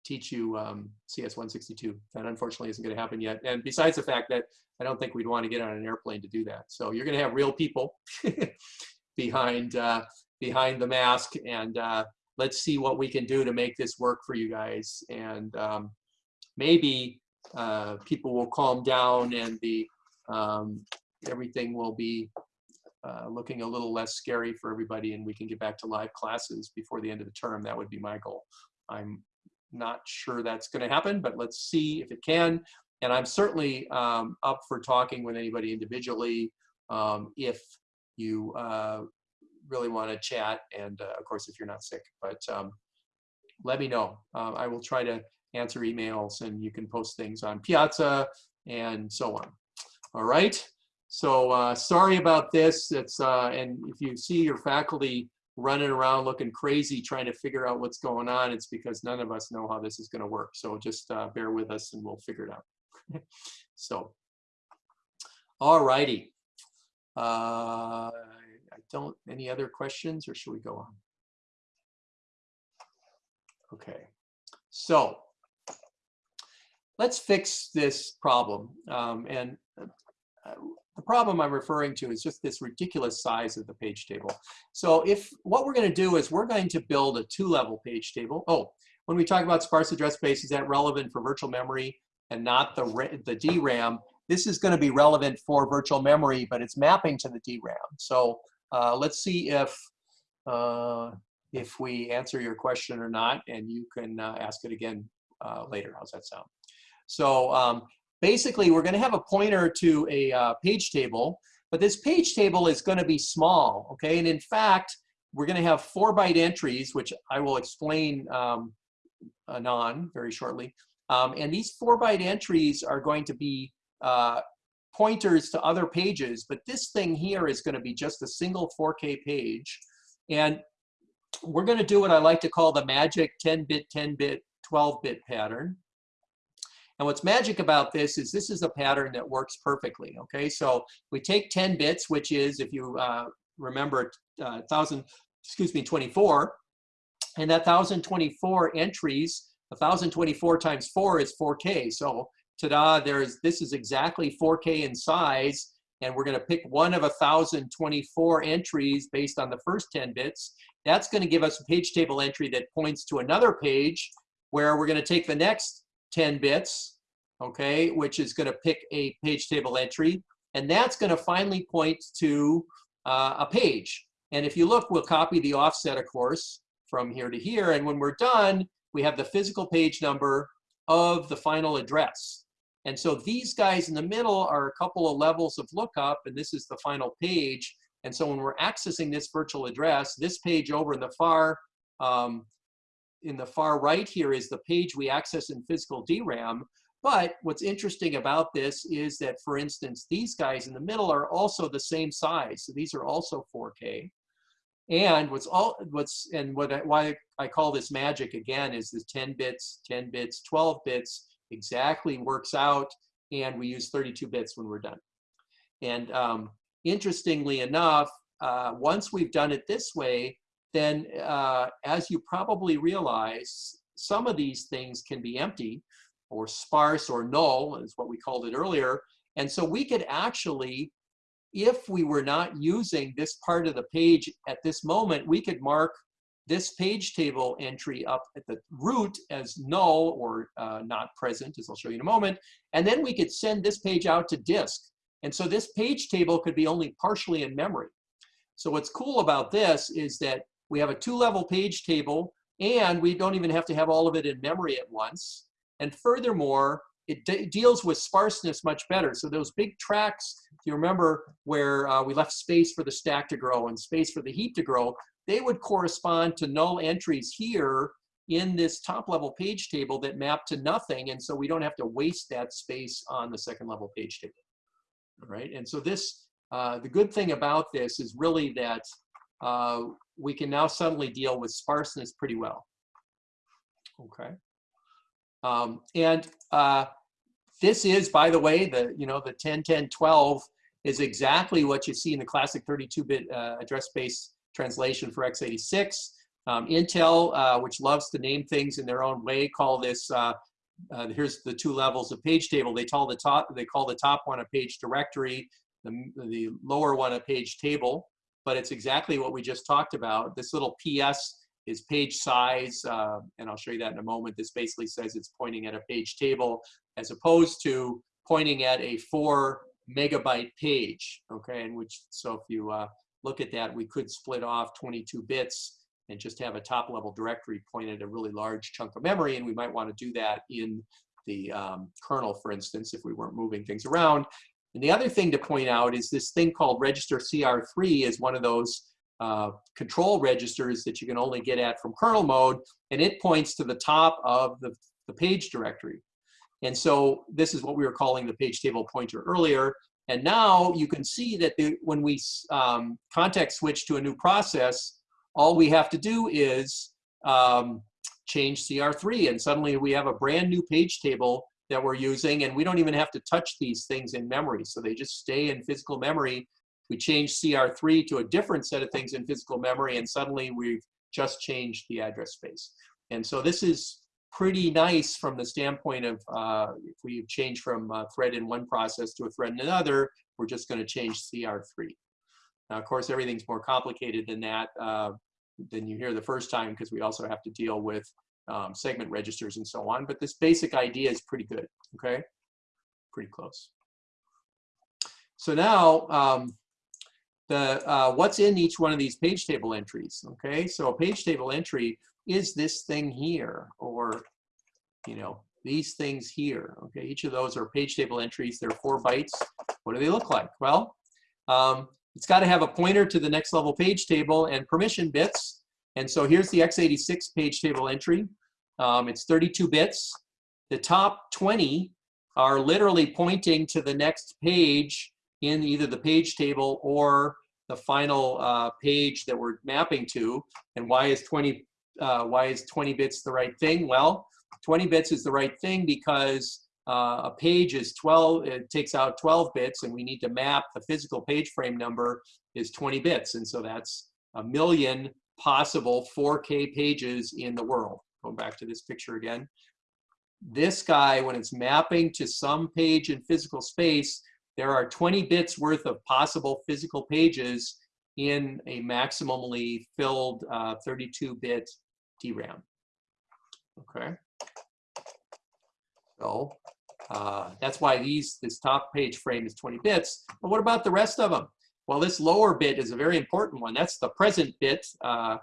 teach you um, CS162. That unfortunately isn't going to happen yet. And besides the fact that I don't think we'd want to get on an airplane to do that. So you're going to have real people [LAUGHS] behind uh, behind the mask, and uh, let's see what we can do to make this work for you guys. And um, maybe uh, people will calm down, and the um, everything will be uh, looking a little less scary for everybody, and we can get back to live classes before the end of the term. That would be my goal. I'm not sure that's going to happen, but let's see if it can. And I'm certainly um, up for talking with anybody individually um, if you uh, really want to chat. And uh, of course, if you're not sick, but um, let me know. Uh, I will try to answer emails and you can post things on Piazza and so on. All right. So uh, sorry about this. It's uh, and if you see your faculty running around looking crazy trying to figure out what's going on, it's because none of us know how this is going to work. So just uh, bear with us and we'll figure it out. [LAUGHS] so, all righty. Uh, I don't, any other questions or should we go on? Okay, so let's fix this problem. Um, and uh, the problem I'm referring to is just this ridiculous size of the page table. So if what we're going to do is we're going to build a two-level page table. Oh, when we talk about sparse address space, is that relevant for virtual memory and not the, the DRAM? This is going to be relevant for virtual memory, but it's mapping to the DRAM. So uh, let's see if uh, if we answer your question or not, and you can uh, ask it again uh, later. How's that sound? So um, basically we're going to have a pointer to a uh, page table, but this page table is going to be small, okay? And in fact, we're going to have four byte entries, which I will explain um, anon very shortly. Um, and these four byte entries are going to be uh, pointers to other pages, but this thing here is going to be just a single 4K page. And we're going to do what I like to call the magic 10-bit, 10-bit, 12-bit pattern. And what's magic about this is this is a pattern that works perfectly, okay? So we take 10 bits, which is, if you uh, remember, uh, 1,000, excuse me, 24, and that 1,024 entries, 1,024 times 4 is 4K. So ta-da, there's, this is exactly 4K in size, and we're going to pick one of 1,024 entries based on the first 10 bits. That's going to give us a page table entry that points to another page where we're going to take the next 10 bits, okay, which is going to pick a page table entry. And that's going to finally point to uh, a page. And if you look, we'll copy the offset, of course, from here to here. And when we're done, we have the physical page number of the final address. And so these guys in the middle are a couple of levels of lookup, and this is the final page. And so when we're accessing this virtual address, this page over in the far um, in the far right here is the page we access in physical DRAM. But what's interesting about this is that, for instance, these guys in the middle are also the same size. So these are also 4K. And what's all what's and what I, why I call this magic again is this 10 bits, 10 bits, 12 bits exactly works out, and we use 32 bits when we're done. And um, interestingly enough, uh, once we've done it this way, then uh, as you probably realize, some of these things can be empty or sparse or null is what we called it earlier. And so we could actually, if we were not using this part of the page at this moment, we could mark this page table entry up at the root as null or uh, not present, as I'll show you in a moment. And then we could send this page out to disk. And so this page table could be only partially in memory. So what's cool about this is that we have a two-level page table, and we don't even have to have all of it in memory at once. And furthermore, it de deals with sparseness much better. So those big tracks, if you remember where uh, we left space for the stack to grow and space for the heap to grow, they would correspond to null entries here in this top level page table that map to nothing. And so we don't have to waste that space on the second level page table. All right. And so this uh, the good thing about this is really that uh, we can now suddenly deal with sparseness pretty well. Okay. Um, and uh, this is, by the way, the, you know, the 10, 10, 12 is exactly what you see in the classic 32-bit uh, address space translation for x86. Um, Intel, uh, which loves to name things in their own way, call this, uh, uh, here's the two levels of page table. They call the top, they call the top one a page directory, the, the lower one a page table, but it's exactly what we just talked about. This little PS is page size, uh, and I'll show you that in a moment. This basically says it's pointing at a page table as opposed to pointing at a four megabyte page, okay? And which, so if you uh, look at that, we could split off 22 bits and just have a top level directory point at a really large chunk of memory. And we might want to do that in the um, kernel, for instance, if we weren't moving things around. And the other thing to point out is this thing called register CR3 is one of those uh, control registers that you can only get at from kernel mode, and it points to the top of the, the page directory. And so this is what we were calling the page table pointer earlier. And now you can see that the, when we um, context switch to a new process, all we have to do is um, change CR3 and suddenly we have a brand new page table that we're using and we don't even have to touch these things in memory. So they just stay in physical memory we change CR3 to a different set of things in physical memory, and suddenly we've just changed the address space. And so this is pretty nice from the standpoint of uh, if we change from a thread in one process to a thread in another, we're just going to change CR3. Now, of course, everything's more complicated than that, uh, than you hear the first time, because we also have to deal with um, segment registers and so on. But this basic idea is pretty good, okay? Pretty close. So now, um, the uh, what's in each one of these page table entries. Okay, so a page table entry is this thing here, or you know these things here. Okay, each of those are page table entries. They're four bytes. What do they look like? Well, um, it's got to have a pointer to the next level page table and permission bits. And so here's the x86 page table entry. Um, it's 32 bits. The top 20 are literally pointing to the next page in either the page table or the final uh, page that we're mapping to. And why is 20 uh, why is 20 bits the right thing? Well, 20 bits is the right thing because uh, a page is 12, it takes out 12 bits and we need to map the physical page frame number is 20 bits. And so that's a million possible 4K pages in the world. Going back to this picture again. This guy, when it's mapping to some page in physical space, there are 20 bits worth of possible physical pages in a maximally filled 32-bit uh, DRAM. Okay. So uh, that's why these this top page frame is 20 bits. But what about the rest of them? Well, this lower bit is a very important one. That's the present bit, uh,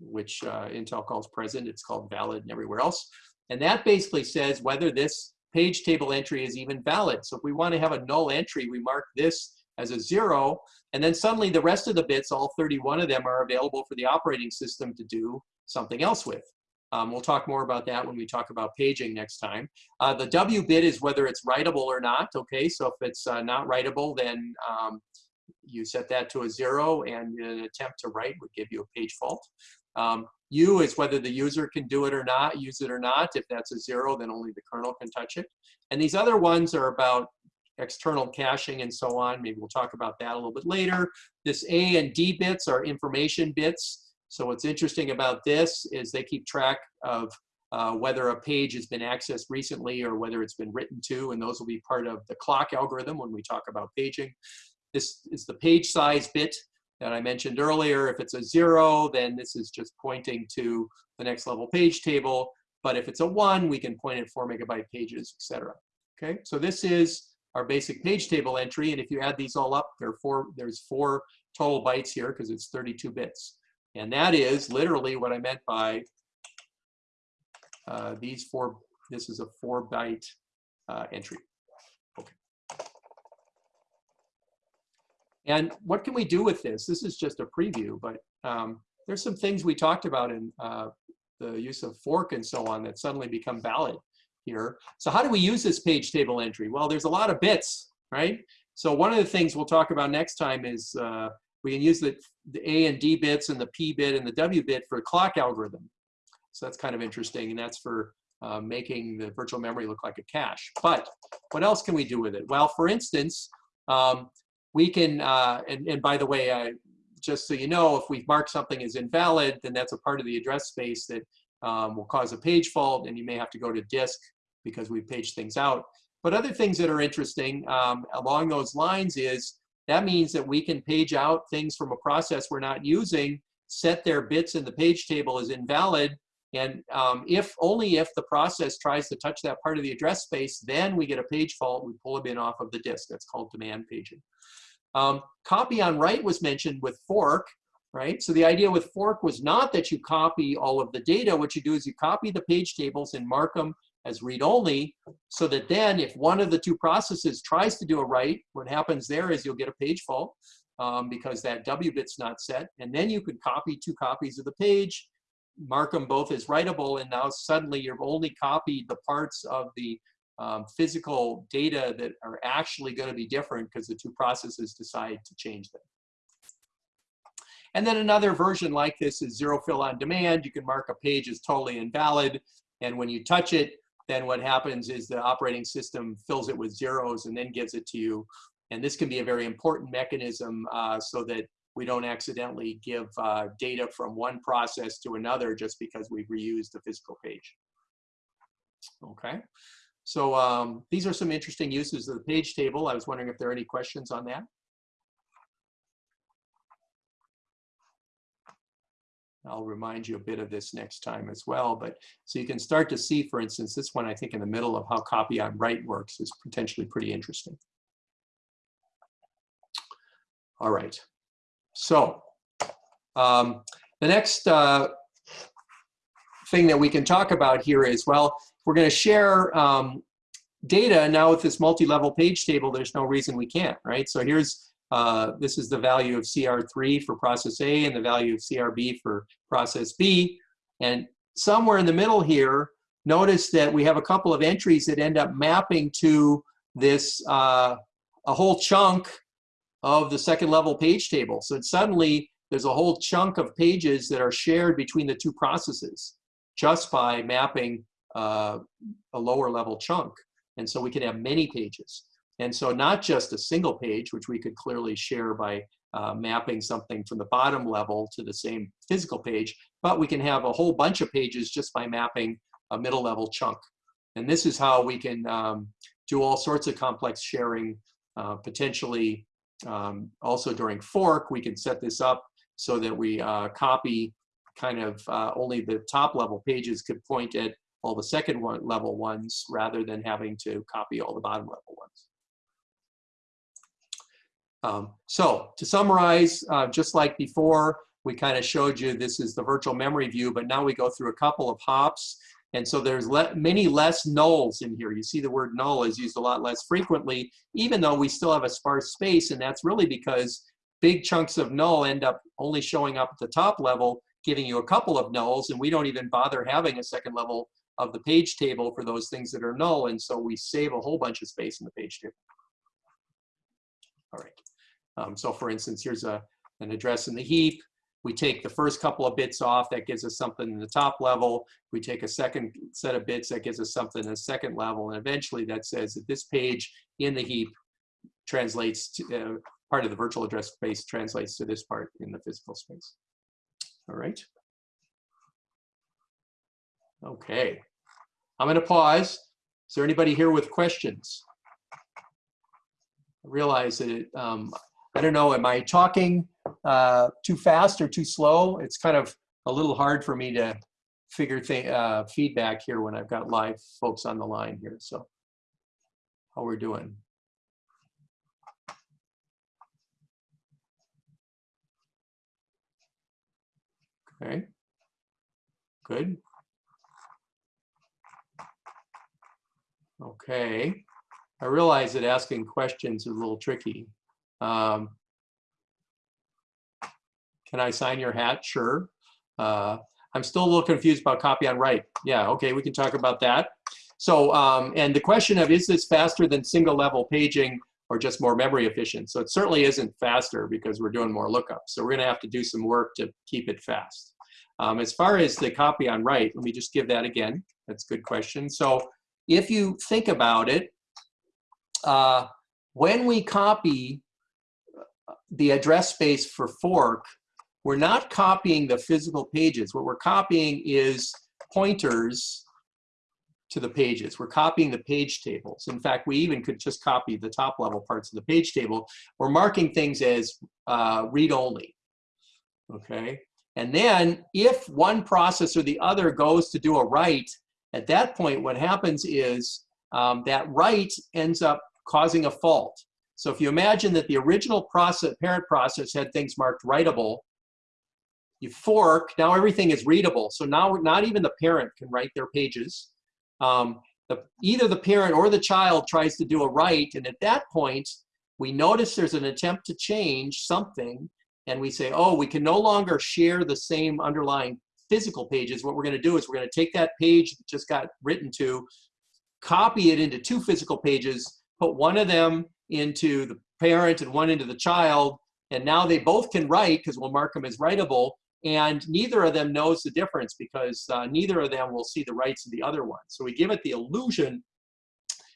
which uh, Intel calls present. It's called valid and everywhere else. And that basically says whether this page table entry is even valid. So if we want to have a null entry, we mark this as a zero, and then suddenly the rest of the bits, all 31 of them, are available for the operating system to do something else with. Um, we'll talk more about that when we talk about paging next time. Uh, the W bit is whether it's writable or not, okay? So if it's uh, not writable, then um, you set that to a zero, and an attempt to write would give you a page fault. Um, U is whether the user can do it or not, use it or not. If that's a zero, then only the kernel can touch it. And these other ones are about external caching and so on. Maybe we'll talk about that a little bit later. This A and D bits are information bits. So what's interesting about this is they keep track of uh, whether a page has been accessed recently or whether it's been written to, and those will be part of the clock algorithm when we talk about paging. This is the page size bit that I mentioned earlier. If it's a zero, then this is just pointing to the next level page table. But if it's a one, we can point at four megabyte pages, etc. Okay, so this is our basic page table entry. And if you add these all up, there are four, there's four total bytes here because it's 32 bits. And that is literally what I meant by uh, these four, this is a four byte uh, entry. And what can we do with this? This is just a preview, but um, there's some things we talked about in uh, the use of fork and so on that suddenly become valid here. So how do we use this page table entry? Well, there's a lot of bits, right? So one of the things we'll talk about next time is uh, we can use the, the A and D bits and the P bit and the W bit for clock algorithm. So that's kind of interesting, and that's for uh, making the virtual memory look like a cache. But what else can we do with it? Well, for instance, um, we can, uh, and, and by the way, I, just so you know, if we mark something as invalid, then that's a part of the address space that um, will cause a page fault, and you may have to go to disk because we've paged things out. But other things that are interesting um, along those lines is that means that we can page out things from a process we're not using, set their bits in the page table as invalid, and um, if only if the process tries to touch that part of the address space, then we get a page fault, we pull a bin off of the disk. That's called demand paging. Um, copy on write was mentioned with fork, right? So the idea with fork was not that you copy all of the data. What you do is you copy the page tables and mark them as read-only, so that then if one of the two processes tries to do a write, what happens there is you'll get a page fault um, because that W bit's not set, and then you could copy two copies of the page, mark them both as writable, and now suddenly you've only copied the parts of the um, physical data that are actually going to be different because the two processes decide to change them. And then another version like this is zero fill on demand. You can mark a page as totally invalid. And when you touch it, then what happens is the operating system fills it with zeros and then gives it to you. And this can be a very important mechanism uh, so that we don't accidentally give uh, data from one process to another just because we've reused the physical page. Okay. So um, these are some interesting uses of the page table. I was wondering if there are any questions on that. I'll remind you a bit of this next time as well. But so you can start to see, for instance, this one I think in the middle of how copy on write works is potentially pretty interesting. All right. So um, the next uh, thing that we can talk about here is, well, we're going to share um, data now with this multi-level page table. There's no reason we can't, right? So here's uh, this is the value of CR3 for process A and the value of CRB for process B. And somewhere in the middle here, notice that we have a couple of entries that end up mapping to this, uh, a whole chunk of the second level page table. So suddenly there's a whole chunk of pages that are shared between the two processes just by mapping uh, a lower level chunk. And so we can have many pages. And so not just a single page, which we could clearly share by uh, mapping something from the bottom level to the same physical page, but we can have a whole bunch of pages just by mapping a middle level chunk. And this is how we can um, do all sorts of complex sharing, uh, potentially um, also during fork, we can set this up so that we uh, copy kind of uh, only the top level pages could point at all the second one, level ones rather than having to copy all the bottom level ones. Um, so to summarize, uh, just like before, we kind of showed you this is the virtual memory view, but now we go through a couple of hops. And so there's le many less nulls in here. You see the word null is used a lot less frequently, even though we still have a sparse space. And that's really because big chunks of null end up only showing up at the top level, giving you a couple of nulls. And we don't even bother having a second level of the page table for those things that are null. And so we save a whole bunch of space in the page table. All right. Um, so for instance, here's a, an address in the heap. We take the first couple of bits off, that gives us something in the top level. We take a second set of bits, that gives us something in the second level. And eventually that says that this page in the heap translates to, uh, part of the virtual address space translates to this part in the physical space. All right. Okay. I'm going to pause. Is there anybody here with questions? I realize that it, um, I don't know, am I talking uh, too fast or too slow? It's kind of a little hard for me to figure uh, feedback here when I've got live folks on the line here. So how we're doing. Okay, good. Okay, I realize that asking questions is a little tricky. Um, can I sign your hat? Sure. Uh, I'm still a little confused about copy on write. Yeah, okay, we can talk about that. So, um, and the question of is this faster than single level paging or just more memory efficient. So it certainly isn't faster because we're doing more lookups. So we're gonna have to do some work to keep it fast. Um, as far as the copy on write, let me just give that again. That's a good question. So if you think about it, uh, when we copy the address space for fork, we're not copying the physical pages. What we're copying is pointers to the pages. We're copying the page tables. In fact, we even could just copy the top level parts of the page table. We're marking things as uh, read only, okay? And then if one process or the other goes to do a write, at that point, what happens is um, that write ends up causing a fault. So if you imagine that the original process, parent process had things marked writable, you fork, now everything is readable. So now not even the parent can write their pages. Um, the, either the parent or the child tries to do a write, and at that point, we notice there's an attempt to change something, and we say, oh, we can no longer share the same underlying physical pages. What we're gonna do is we're gonna take that page that just got written to, copy it into two physical pages, put one of them into the parent and one into the child, and now they both can write because we'll mark them as writable, and neither of them knows the difference because uh, neither of them will see the writes of the other one. So we give it the illusion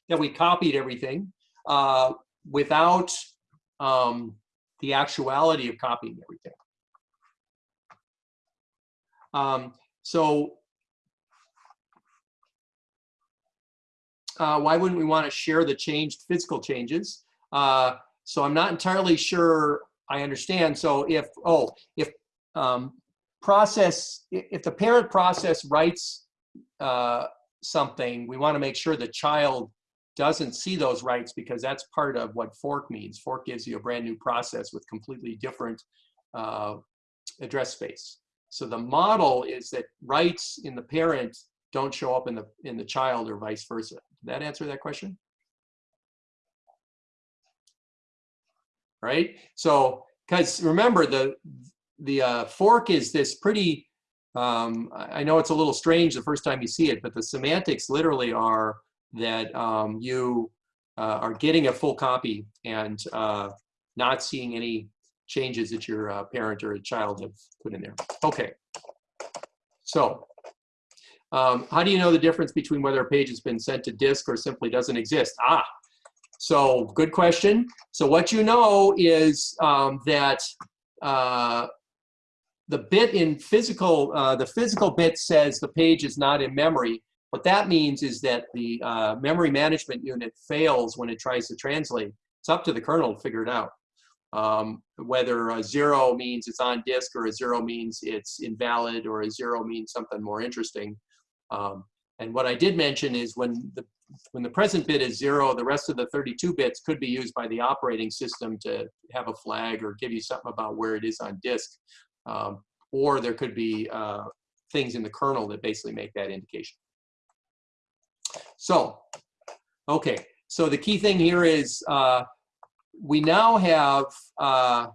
that we copied everything uh, without um, the actuality of copying everything. Um, so uh, why wouldn't we want to share the changed physical changes? Uh, so I'm not entirely sure I understand. So if, oh, if um, process, if the parent process writes uh, something, we want to make sure the child doesn't see those writes because that's part of what fork means. Fork gives you a brand new process with completely different uh, address space. So the model is that writes in the parent don't show up in the in the child or vice versa. Did that answer that question? Right? So, because remember the the uh, fork is this pretty, um, I know it's a little strange the first time you see it, but the semantics literally are that um, you uh, are getting a full copy and uh, not seeing any changes that your uh, parent or a child have put in there. Okay, so um, how do you know the difference between whether a page has been sent to disk or simply doesn't exist? Ah, so good question. So what you know is um, that uh, the bit in physical, uh, the physical bit says the page is not in memory. What that means is that the uh, memory management unit fails when it tries to translate. It's up to the kernel to figure it out. Um, whether a zero means it's on disk or a zero means it's invalid or a zero means something more interesting. Um, and what I did mention is when the when the present bit is zero, the rest of the 32 bits could be used by the operating system to have a flag or give you something about where it is on disk. Um, or there could be uh, things in the kernel that basically make that indication. So, okay, so the key thing here is uh, we now have, uh,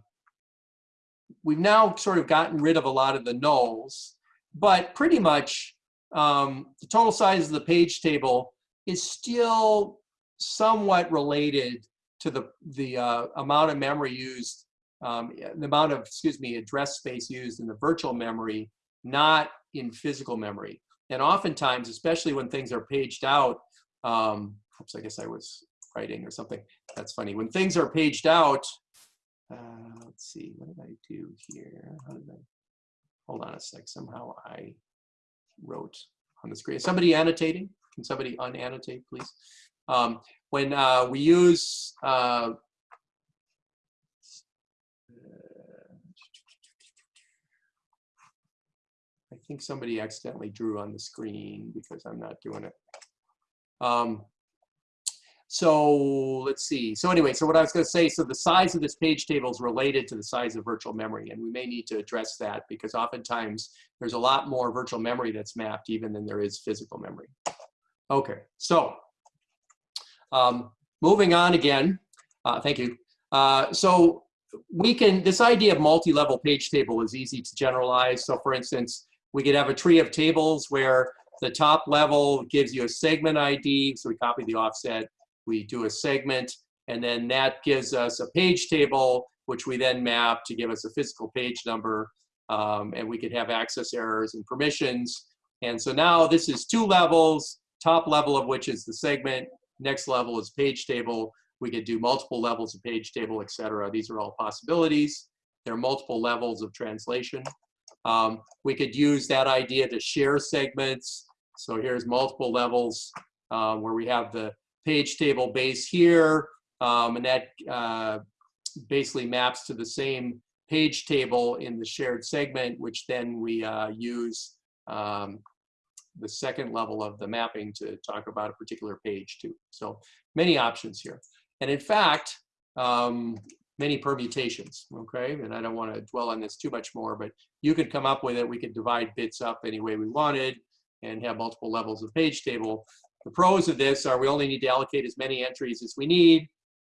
we've now sort of gotten rid of a lot of the nulls, but pretty much um, the total size of the page table is still somewhat related to the, the uh, amount of memory used, um, the amount of, excuse me, address space used in the virtual memory, not in physical memory. And oftentimes, especially when things are paged out, um, oops, I guess I was writing or something. That's funny. When things are paged out, uh, let's see, what did I do here? How did I, hold on a sec, somehow I wrote on the screen. Somebody annotating? Can somebody unannotate, please? Um, when uh, we use uh, I think somebody accidentally drew on the screen because I'm not doing it. Um, so let's see. So anyway, so what I was going to say, so the size of this page table is related to the size of virtual memory, and we may need to address that because oftentimes there's a lot more virtual memory that's mapped even than there is physical memory. Okay, so um, moving on again, uh, thank you. Uh, so we can, this idea of multi-level page table is easy to generalize. So for instance, we could have a tree of tables where the top level gives you a segment ID, so we copy the offset we do a segment And then that gives us a page table, which we then map to give us a physical page number. Um, and we could have access errors and permissions. And so now this is two levels, top level of which is the segment, next level is page table. We could do multiple levels of page table, et cetera. These are all possibilities. There are multiple levels of translation. Um, we could use that idea to share segments. So here's multiple levels um, where we have the page table base here, um, and that uh, basically maps to the same page table in the shared segment, which then we uh, use um, the second level of the mapping to talk about a particular page too. So many options here. And in fact, um, many permutations, okay? And I don't want to dwell on this too much more, but you could come up with it. We could divide bits up any way we wanted and have multiple levels of page table. The pros of this are we only need to allocate as many entries as we need.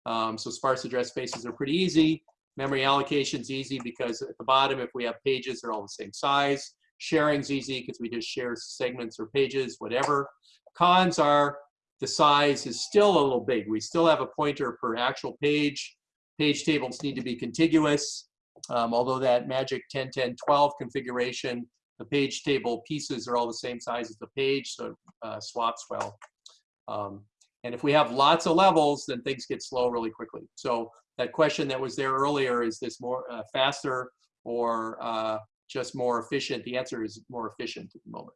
Um, so sparse address spaces are pretty easy. Memory allocation is easy because at the bottom, if we have pages, they're all the same size. Sharing's easy because we just share segments or pages, whatever. Cons are the size is still a little big. We still have a pointer per actual page. Page tables need to be contiguous. Um, although that magic 10, 10, 12 configuration, the page table pieces are all the same size as the page, so uh, swaps well. Um, and if we have lots of levels, then things get slow really quickly. So that question that was there earlier, is this more uh, faster or uh, just more efficient? The answer is more efficient at the moment.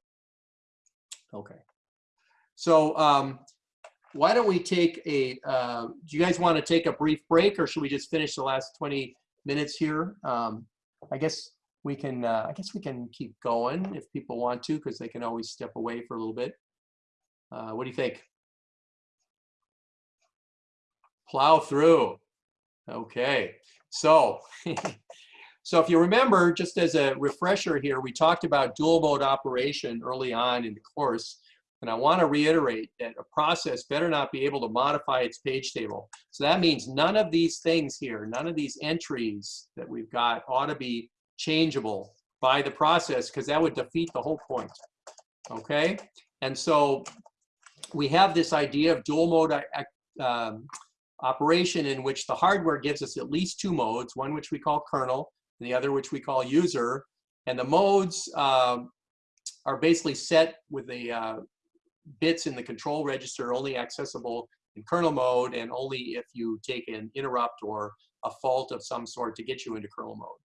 Okay. So um, why don't we take a, uh, do you guys want to take a brief break or should we just finish the last 20 minutes here? Um, I guess we can, uh, I guess we can keep going if people want to, because they can always step away for a little bit. Uh, what do you think? Plow through. Okay, so, [LAUGHS] so if you remember, just as a refresher here, we talked about dual mode operation early on in the course. And I want to reiterate that a process better not be able to modify its page table. So that means none of these things here, none of these entries that we've got ought to be changeable by the process because that would defeat the whole point. Okay? And so we have this idea of dual mode uh, um, operation in which the hardware gives us at least two modes, one which we call kernel and the other which we call user. And the modes um, are basically set with the uh, bits in the control register only accessible in kernel mode and only if you take an interrupt or a fault of some sort to get you into kernel mode.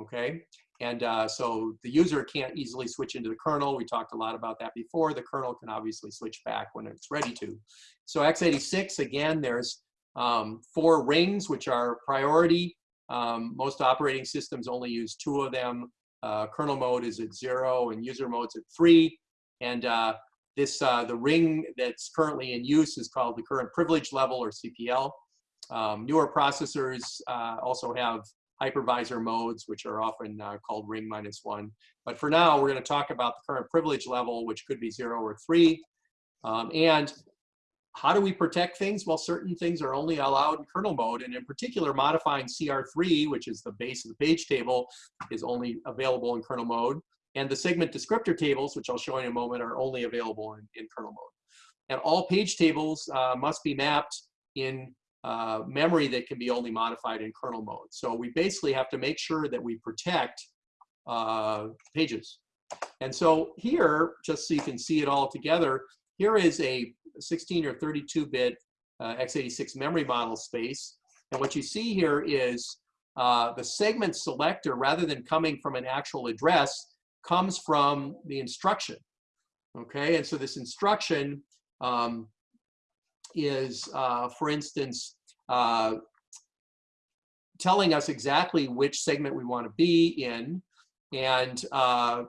Okay, and uh, so the user can't easily switch into the kernel. We talked a lot about that before. The kernel can obviously switch back when it's ready to. So x86, again, there's um, four rings, which are priority. Um, most operating systems only use two of them. Uh, kernel mode is at zero and user mode's at three. And uh, this, uh, the ring that's currently in use is called the current privilege level or CPL. Um, newer processors uh, also have hypervisor modes, which are often uh, called ring minus one. But for now, we're going to talk about the current privilege level, which could be zero or three. Um, and how do we protect things? Well, certain things are only allowed in kernel mode, and in particular, modifying CR3, which is the base of the page table, is only available in kernel mode. And the segment descriptor tables, which I'll show in a moment, are only available in, in kernel mode. And all page tables uh, must be mapped in uh, memory that can be only modified in kernel mode. So we basically have to make sure that we protect uh, pages. And so here, just so you can see it all together, here is a 16 or 32-bit uh, x86 memory model space. And what you see here is uh, the segment selector, rather than coming from an actual address, comes from the instruction. Okay, and so this instruction um, is, uh, for instance, uh, telling us exactly which segment we want to be in. And uh,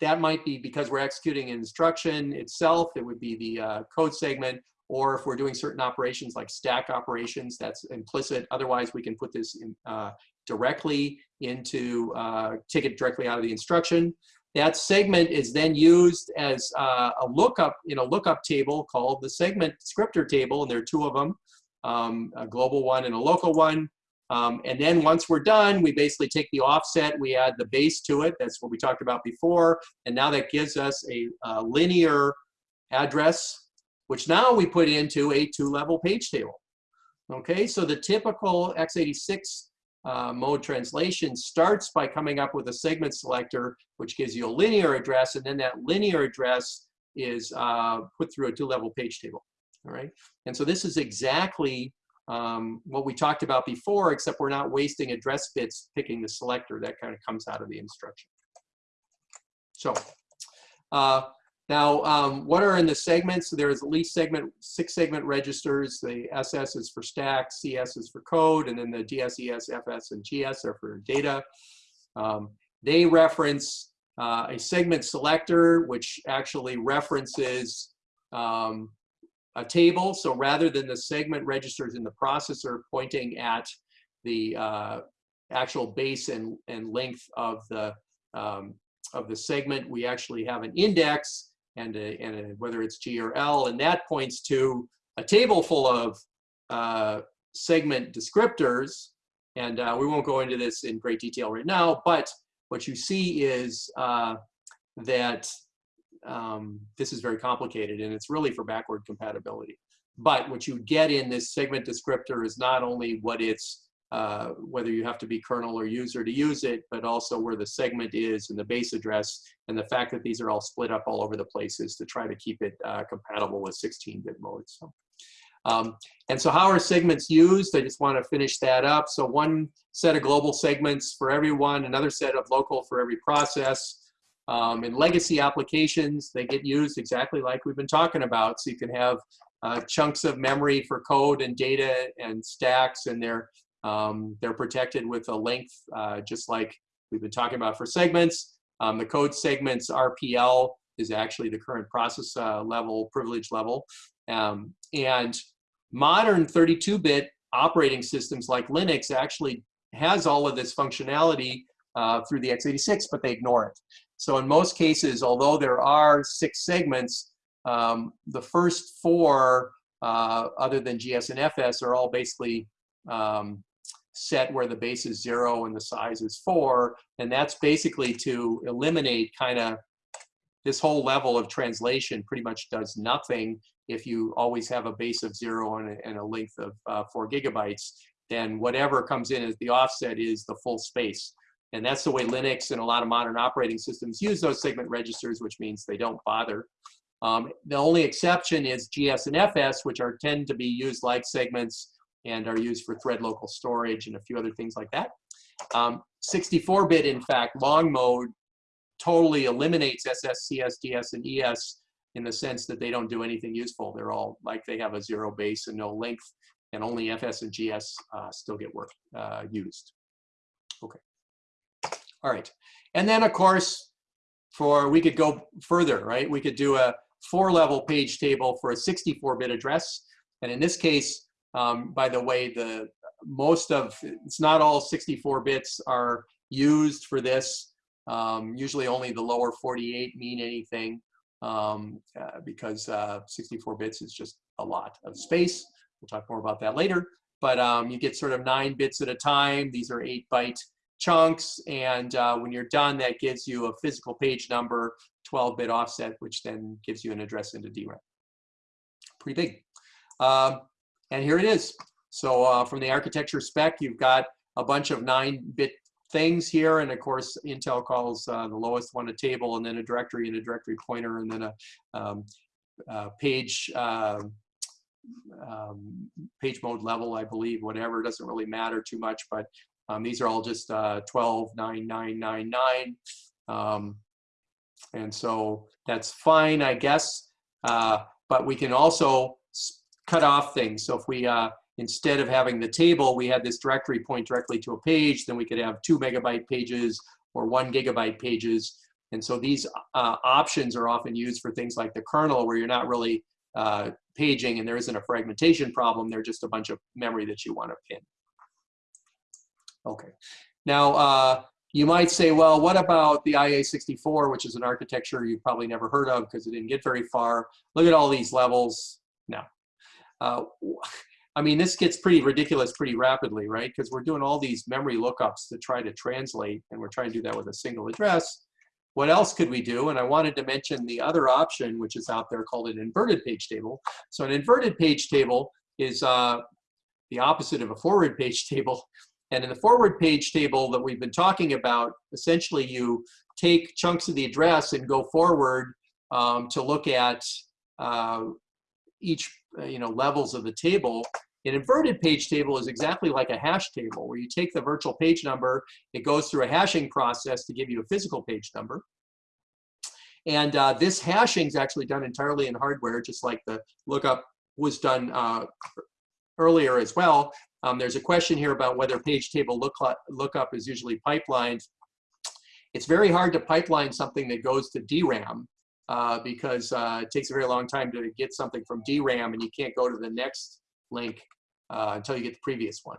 that might be because we're executing an instruction itself, it would be the uh, code segment, or if we're doing certain operations like stack operations, that's implicit. Otherwise, we can put this in, uh, directly into, uh, take it directly out of the instruction. That segment is then used as uh, a lookup in a lookup table called the segment descriptor table, and there are two of them, um, a global one and a local one. Um, and then once we're done, we basically take the offset, we add the base to it. That's what we talked about before. And now that gives us a, a linear address which now we put into a two-level page table. Okay, so the typical x86 uh, mode translation starts by coming up with a segment selector, which gives you a linear address, and then that linear address is uh, put through a two-level page table. All right, and so this is exactly um, what we talked about before, except we're not wasting address bits picking the selector. That kind of comes out of the instruction. So uh, now, um, what are in the segments? There's at least segment six segment registers. The SS is for stack, CS is for code, and then the DS, ES, FS, and GS are for data. Um, they reference uh, a segment selector, which actually references um, a table. So rather than the segment registers in the processor pointing at the uh, actual base and, and length of the um, of the segment, we actually have an index and, a, and a, whether it's G or L, and that points to a table full of uh, segment descriptors. And uh, we won't go into this in great detail right now, but what you see is uh, that um, this is very complicated and it's really for backward compatibility. But what you get in this segment descriptor is not only what it's uh, whether you have to be kernel or user to use it, but also where the segment is and the base address, and the fact that these are all split up all over the places to try to keep it uh, compatible with 16-bit modes. So, um, and so how are segments used? I just want to finish that up. So one set of global segments for everyone, another set of local for every process. Um, in legacy applications, they get used exactly like we've been talking about. So you can have uh, chunks of memory for code and data and stacks, and they're um, they're protected with a length, uh, just like we've been talking about for segments. Um, the code segments RPL is actually the current process uh, level, privilege level. Um, and modern 32-bit operating systems like Linux actually has all of this functionality uh, through the x86, but they ignore it. So in most cases, although there are six segments, um, the first four, uh, other than GS and FS, are all basically um, set where the base is zero and the size is four. And that's basically to eliminate kind of this whole level of translation pretty much does nothing if you always have a base of zero and a, and a length of uh, four gigabytes, then whatever comes in as the offset is the full space. And that's the way Linux and a lot of modern operating systems use those segment registers, which means they don't bother. Um, the only exception is GS and FS, which are tend to be used like segments and are used for thread local storage and a few other things like that. 64-bit, um, in fact, long mode totally eliminates SS, CS, DS, and ES in the sense that they don't do anything useful. They're all like they have a zero base and no length, and only FS and GS uh, still get work uh, used. Okay. All right. And then, of course, for we could go further, right? We could do a four-level page table for a 64-bit address. And in this case, um, by the way, the most of, it's not all 64 bits are used for this. Um, usually only the lower 48 mean anything um, uh, because uh, 64 bits is just a lot of space. We'll talk more about that later. But um, you get sort of nine bits at a time. These are eight byte chunks. And uh, when you're done, that gives you a physical page number, 12 bit offset, which then gives you an address into DRAM. Pretty big. And here it is. So uh, from the architecture spec, you've got a bunch of 9-bit things here. And of course, Intel calls uh, the lowest one a table, and then a directory and a directory pointer, and then a um, uh, page uh, um, page mode level, I believe, whatever. It doesn't really matter too much, but um, these are all just uh, 12, 9, 9, 9, 9. Um, and so that's fine, I guess. Uh, but we can also cut off things. So if we, uh, instead of having the table, we had this directory point directly to a page, then we could have two megabyte pages or one gigabyte pages. And so these uh, options are often used for things like the kernel where you're not really uh, paging and there isn't a fragmentation problem. They're just a bunch of memory that you want to pin. Okay. Now, uh, you might say, well, what about the IA64, which is an architecture you've probably never heard of because it didn't get very far. Look at all these levels. No, uh, I mean, this gets pretty ridiculous pretty rapidly, right? Because we're doing all these memory lookups to try to translate, and we're trying to do that with a single address. what else could we do? And I wanted to mention the other option, which is out there called an inverted page table. So an inverted page table is uh, the opposite of a forward [LAUGHS] page table. And in the forward page table that we've been talking about, essentially you take chunks of the address and go forward um, to look at uh, each you know levels of the table. An inverted page table is exactly like a hash table where you take the virtual page number, it goes through a hashing process to give you a physical page number. And uh, this hashing is actually done entirely in hardware, just like the lookup was done uh, earlier as well. Um, there's a question here about whether page table look, lookup is usually pipelined. It's very hard to pipeline something that goes to DRAM uh, because uh, it takes a very long time to get something from DRAM and you can't go to the next link uh, until you get the previous one.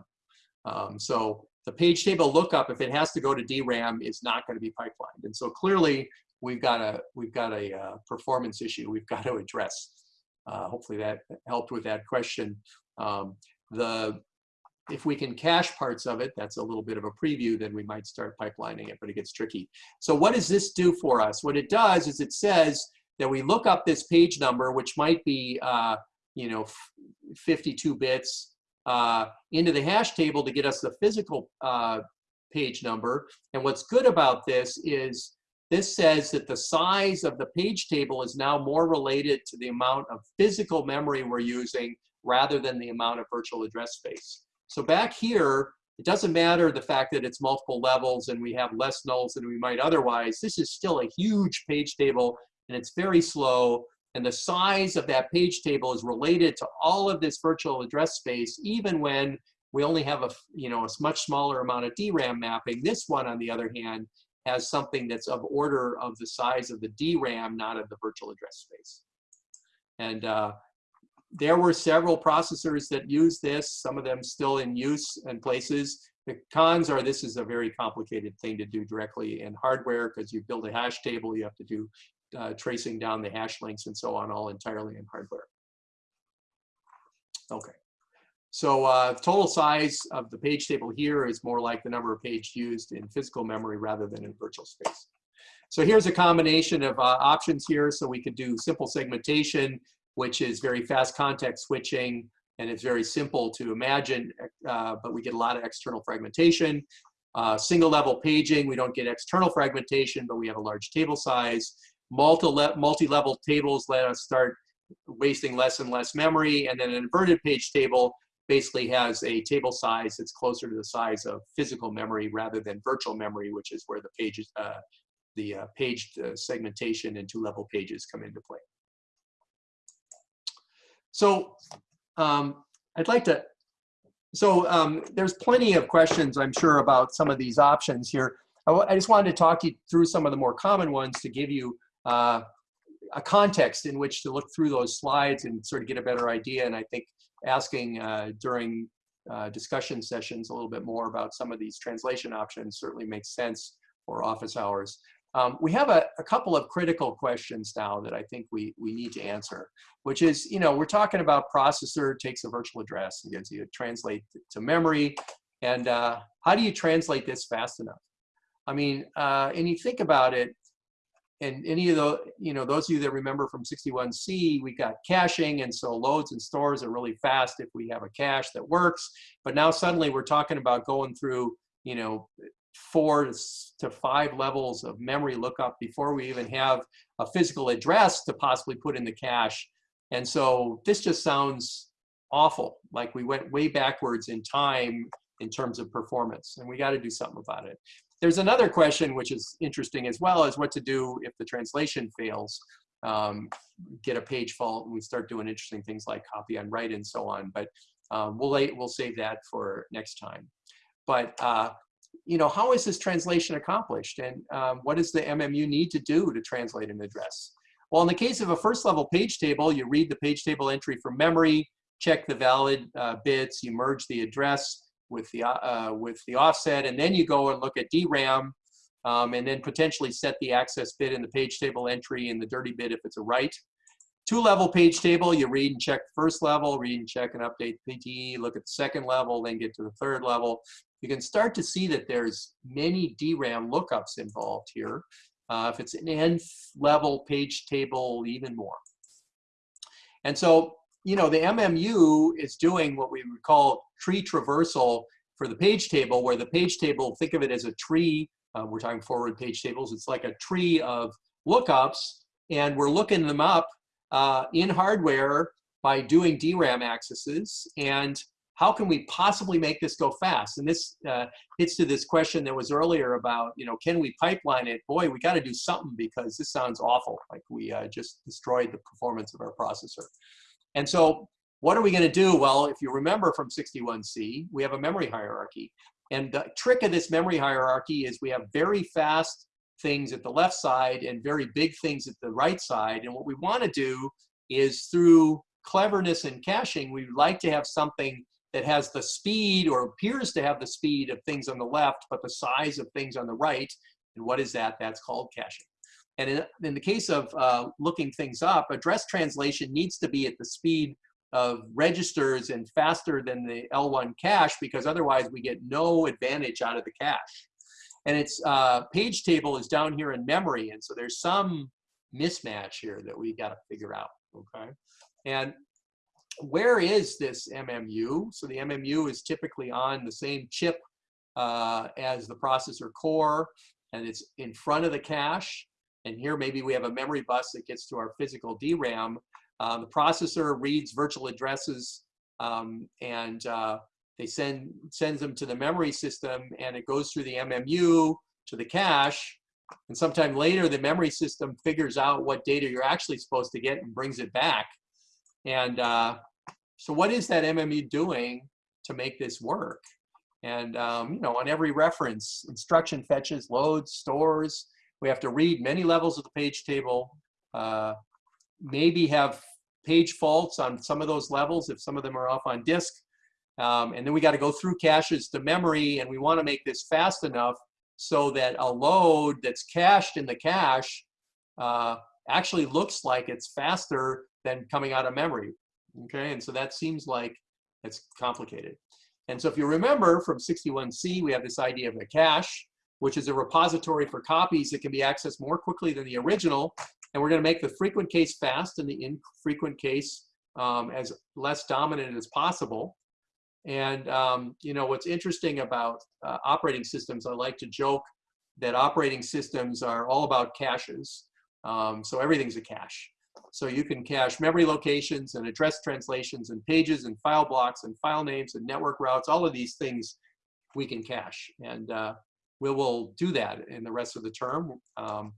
Um, so the page table lookup, if it has to go to DRAM, is not going to be pipelined. And so clearly, we've got a we've got a uh, performance issue we've [LAUGHS] got to address. Uh, hopefully that helped with that question. Um, the if we can cache parts of it, that's a little bit of a preview, then we might start pipelining it, but it gets tricky. So what does this do for us? What it does is it says that we look up this page number, which might be, uh, you know, 52 bits, uh, into the hash table to get us the physical uh, page number. And what's good about this is this says that the size of the page table is now more related to the amount of physical memory we're using rather than the amount of virtual address space. So back here, it doesn't matter the fact that it's multiple levels and we have less nulls than we might otherwise. This is still a huge page table and it's very slow. And the size of that page table is related to all of this virtual address space, even when we only have a, you know, a much smaller amount of DRAM mapping. This one, on the other hand, has something that's of order of the size of the DRAM, not of the virtual address space. And uh, there were several processors that use this, some of them still in use in places. The cons are this is a very complicated thing to do directly in hardware because you build a hash table, you have to do uh, tracing down the hash links and so on, all entirely in hardware. Okay. So uh, total size of the page table here is more like the number of pages used in physical memory rather than in virtual space. So here's a combination of uh, options here. So we could do simple segmentation which is very fast context switching and it's very simple to imagine, uh, but we get a lot of external fragmentation. Uh, single level paging, we don't get external fragmentation, but we have a large table size. Multi-level multi tables let us start wasting less and less memory. And then an inverted page table basically has a table size that's closer to the size of physical memory rather than virtual memory, which is where the pages, uh, the uh, page uh, segmentation and two-level pages come into play. So um, I'd like to, so um, there's plenty of questions, I'm sure, about some of these options here. I, I just wanted to talk you through some of the more common ones to give you uh, a context in which to look through those slides and sort of get a better idea. And I think asking uh, during uh, discussion sessions a little bit more about some of these translation options certainly makes sense for office hours. Um, we have a, a, couple of critical questions now that I think we, we need to answer, which is, you know, we're talking about processor takes a virtual address and gives you translate to memory. And uh, how do you translate this fast enough? I mean, uh, and you think about it, and any of the, you know, those of you that remember from 61C, we got caching, and so loads and stores are really fast if we have a cache that works. But now suddenly we're talking about going through, you know, four to five levels of memory lookup before we even have a physical address to possibly put in the cache. And so this just sounds awful, like we went way backwards in time in terms of performance, and we got to do something about it. There's another question which is interesting as well, is what to do if the translation fails. Um, get a page fault, and we start doing interesting things like copy on write and so on. But um, we'll we'll save that for next time. But uh, you know, how is this translation accomplished? And um, what does the MMU need to do to translate an address? Well, in the case of a first level page table, you read the page table entry from memory, check the valid uh, bits, you merge the address with the, uh, with the offset, and then you go and look at DRAM, um, and then potentially set the access bit in the page table entry and the dirty bit if it's a write. Two level page table, you read and check the first level, read and check and update PTE, look at the second level, then get to the third level you can start to see that there's many DRAM lookups involved here. Uh, if it's an nth level page table, even more. And so, you know, the MMU is doing what we would call tree traversal for the page table, where the page table, think of it as a tree. Uh, we're talking forward page tables. It's like a tree of lookups, and we're looking them up uh, in hardware by doing DRAM accesses. And how can we possibly make this go fast? And this uh, hits to this question that was earlier about, you know, can we pipeline it? Boy, we got to do something because this sounds awful, like we uh, just destroyed the performance of our processor. And so what are we going to do? Well, if you remember from 61C, we have a memory hierarchy. And the trick of this memory hierarchy is we have very fast things at the left side and very big things at the right side. And what we want to do is through cleverness and caching, we would like to have something that has the speed or appears to have the speed of things on the left, but the size of things on the right. And what is that? That's called caching. And in, in the case of uh, looking things up, address translation needs to be at the speed of registers and faster than the L1 cache because otherwise we get no advantage out of the cache. And its uh, page table is down here in memory. And so there's some mismatch here that we got to figure out, okay? And where is this MMU? So the MMU is typically on the same chip uh, as the processor core, and it's in front of the cache. And here maybe we have a memory bus that gets to our physical DRAM. Um, the processor reads virtual addresses um, and uh, they send sends them to the memory system and it goes through the MMU to the cache. And sometime later, the memory system figures out what data you're actually supposed to get and brings it back. And uh, so what is that MMU doing to make this work? And um, you know, on every reference, instruction fetches, loads, stores. We have to read many levels of the page table. Uh, maybe have page faults on some of those levels if some of them are off on disk. Um, and then we got to go through caches to memory, and we want to make this fast enough so that a load that's cached in the cache uh, actually looks like it's faster than coming out of memory. Okay, and so that seems like it's complicated. And so if you remember from 61C, we have this idea of a cache, which is a repository for copies that can be accessed more quickly than the original. And we're going to make the frequent case fast and the infrequent case um, as less dominant as possible. And um, you know what's interesting about uh, operating systems, I like to joke that operating systems are all about caches. Um, so everything's a cache. So you can cache memory locations and address translations and pages and file blocks and file names and network routes, all of these things we can cache. And uh, we will do that in the rest of the term. Um,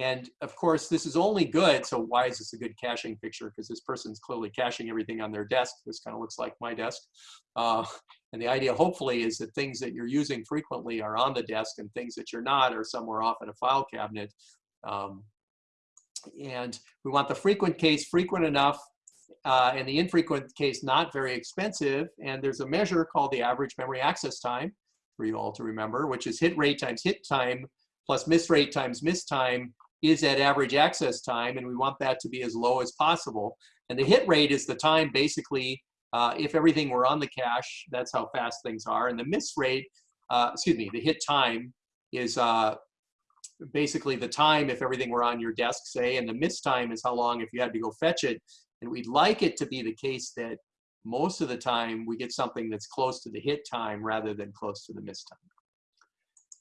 and of course, this is only good. So why is this a good caching picture? Because this person's clearly caching everything on their desk. This kind of looks like my desk. Uh, and the idea, hopefully, is that things that you're using frequently are on the desk and things that you're not are somewhere off in a file cabinet. Um, and we want the frequent case frequent enough uh, and the infrequent case not very expensive. And there's a measure called the average memory access time for you all to remember, which is hit rate times hit time plus miss rate times miss time is at average access time. And we want that to be as low as possible. And the hit rate is the time basically, uh, if everything were on the cache, that's how fast things are. And the miss rate, uh, excuse me, the hit time is uh, basically the time if everything were on your desk, say, and the miss time is how long if you had to go fetch it. And we'd like it to be the case that most of the time we get something that's close to the hit time rather than close to the miss time.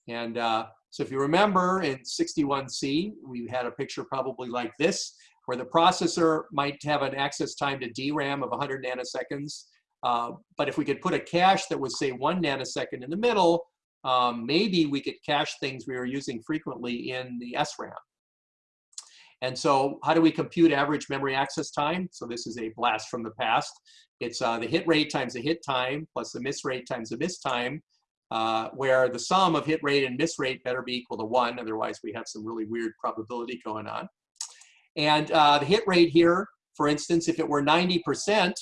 And uh, so if you remember in 61C, we had a picture probably like this, where the processor might have an access time to DRAM of 100 nanoseconds. Uh, but if we could put a cache that was say one nanosecond in the middle, um, maybe we could cache things we were using frequently in the SRAM. And so how do we compute average memory access time? So this is a blast from the past. It's uh, the hit rate times the hit time plus the miss rate times the miss time, uh, where the sum of hit rate and miss rate better be equal to one, otherwise we have some really weird probability going on. And uh, the hit rate here, for instance, if it were 90%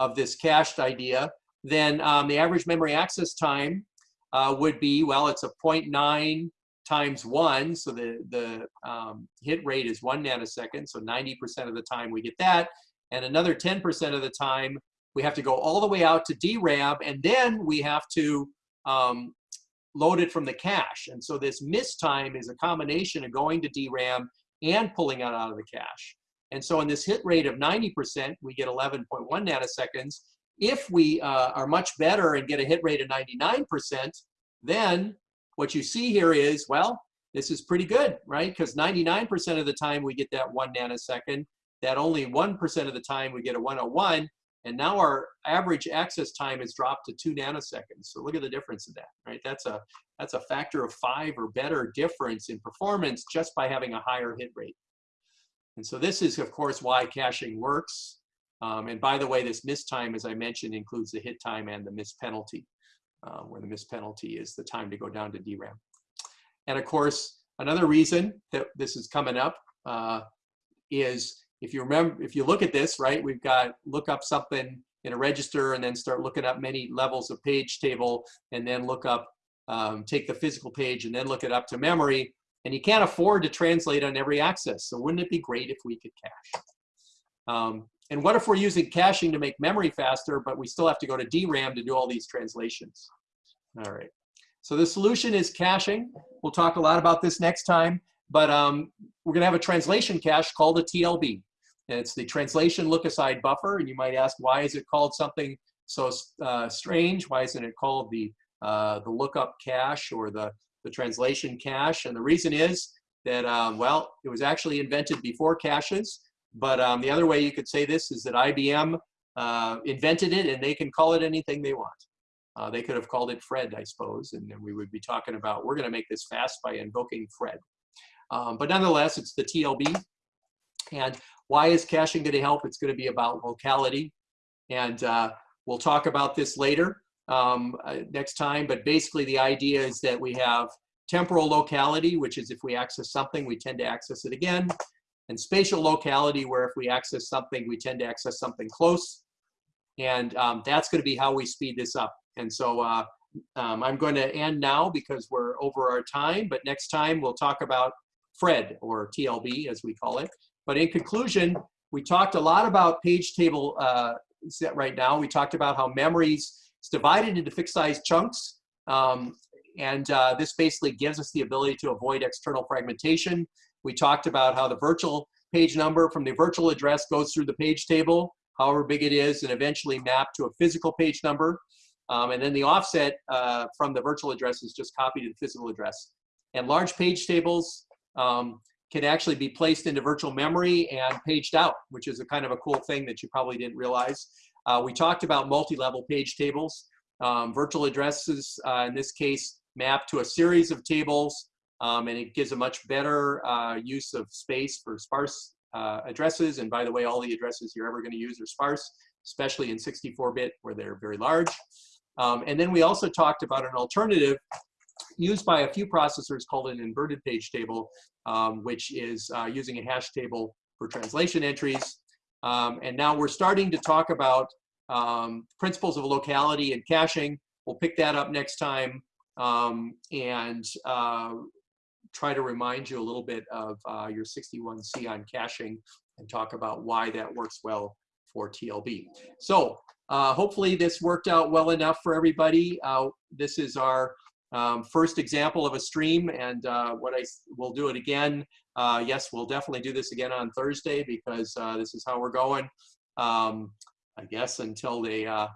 of this cached idea, then um, the average memory access time uh, would be, well, it's a 0.9 times one, so the, the um, hit rate is one nanosecond, so 90% of the time we get that, and another 10% of the time we have to go all the way out to DRAM, and then we have to um, load it from the cache. And so this miss time is a combination of going to DRAM and pulling it out of the cache. And so in this hit rate of 90%, we get 11.1 nanoseconds. If we uh, are much better and get a hit rate of 99%, then what you see here is, well, this is pretty good, right? Because 99% of the time we get that one nanosecond, that only 1% of the time we get a 101, and now our average access time has dropped to two nanoseconds. So look at the difference in that, right? That's a, that's a factor of five or better difference in performance just by having a higher hit rate. And so this is, of course, why caching works. Um, and by the way, this miss time, as I mentioned, includes the hit time and the miss penalty, uh, where the miss penalty is the time to go down to DRAM. And of course, another reason that this is coming up uh, is if you remember, if you look at this, right, we've got look up something in a register and then start looking up many levels of page table and then look up, um, take the physical page and then look it up to memory. And you can't afford to translate on every access. So wouldn't it be great if we could cache? Um, and what if we're using caching to make memory faster, but we still have to go to DRAM to do all these translations? All right. So the solution is caching. We'll talk a lot about this next time, but um, we're going to have a translation cache called a TLB. And it's the translation look-aside buffer, and you might ask, why is it called something so uh, strange? Why isn't it called the, uh, the lookup cache or the, the translation cache? And the reason is that, um, well, it was actually invented before caches, but um, the other way you could say this is that IBM uh, invented it and they can call it anything they want. Uh, they could have called it Fred, I suppose, and then we would be talking about, we're going to make this fast by invoking Fred. Um, but nonetheless, it's the TLB. And why is caching going to help? It's going to be about locality. And uh, we'll talk about this later um, uh, next time. But basically, the idea is that we have temporal locality, which is if we access something, we tend to access it again. And spatial locality, where if we access something, we tend to access something close. And um, that's going to be how we speed this up. And so uh, um, I'm going to end now because we're over our time, but next time we'll talk about FRED or TLB as we call it. But in conclusion, we talked a lot about page table uh, set right now. We talked about how memories is divided into fixed size chunks. Um, and uh, this basically gives us the ability to avoid external fragmentation. We talked about how the virtual page number from the virtual address goes through the page table, however big it is, and eventually map to a physical page number. Um, and then the offset uh, from the virtual address is just copied to the physical address. And large page tables um, can actually be placed into virtual memory and paged out, which is a kind of a cool thing that you probably didn't realize. Uh, we talked about multi-level page tables. Um, virtual addresses, uh, in this case, map to a series of tables, um, and it gives a much better uh, use of space for sparse uh, addresses. And by the way, all the addresses you're ever going to use are sparse, especially in 64-bit where they're very large. Um, and then we also talked about an alternative used by a few processors called an inverted page table, um, which is uh, using a hash table for translation entries. Um, and now we're starting to talk about um, principles of locality and caching. We'll pick that up next time um, and uh, try to remind you a little bit of uh, your 61C on caching and talk about why that works well for TLB. So uh, hopefully this worked out well enough for everybody. Uh, this is our um, first example of a stream and uh, what I will do it again. Uh, yes, we'll definitely do this again on Thursday because uh, this is how we're going. Um, I guess until they uh,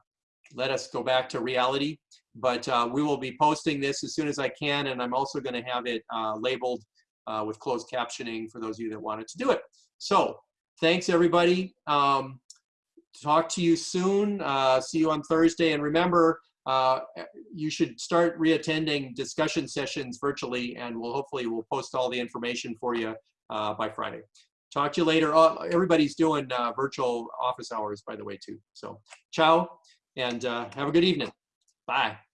let us go back to reality. But we will be posting this as soon as I can and I'm also going to have it labeled with closed captioning for those of you that wanted to do it. So thanks everybody. Um, talk to you soon. Uh, see you on Thursday. And remember, uh, you should start reattending discussion sessions virtually, and we'll hopefully we'll post all the information for you uh, by Friday. Talk to you later. Everybody's doing uh, virtual office hours, by the way, too. So ciao, and uh, have a good evening. Bye.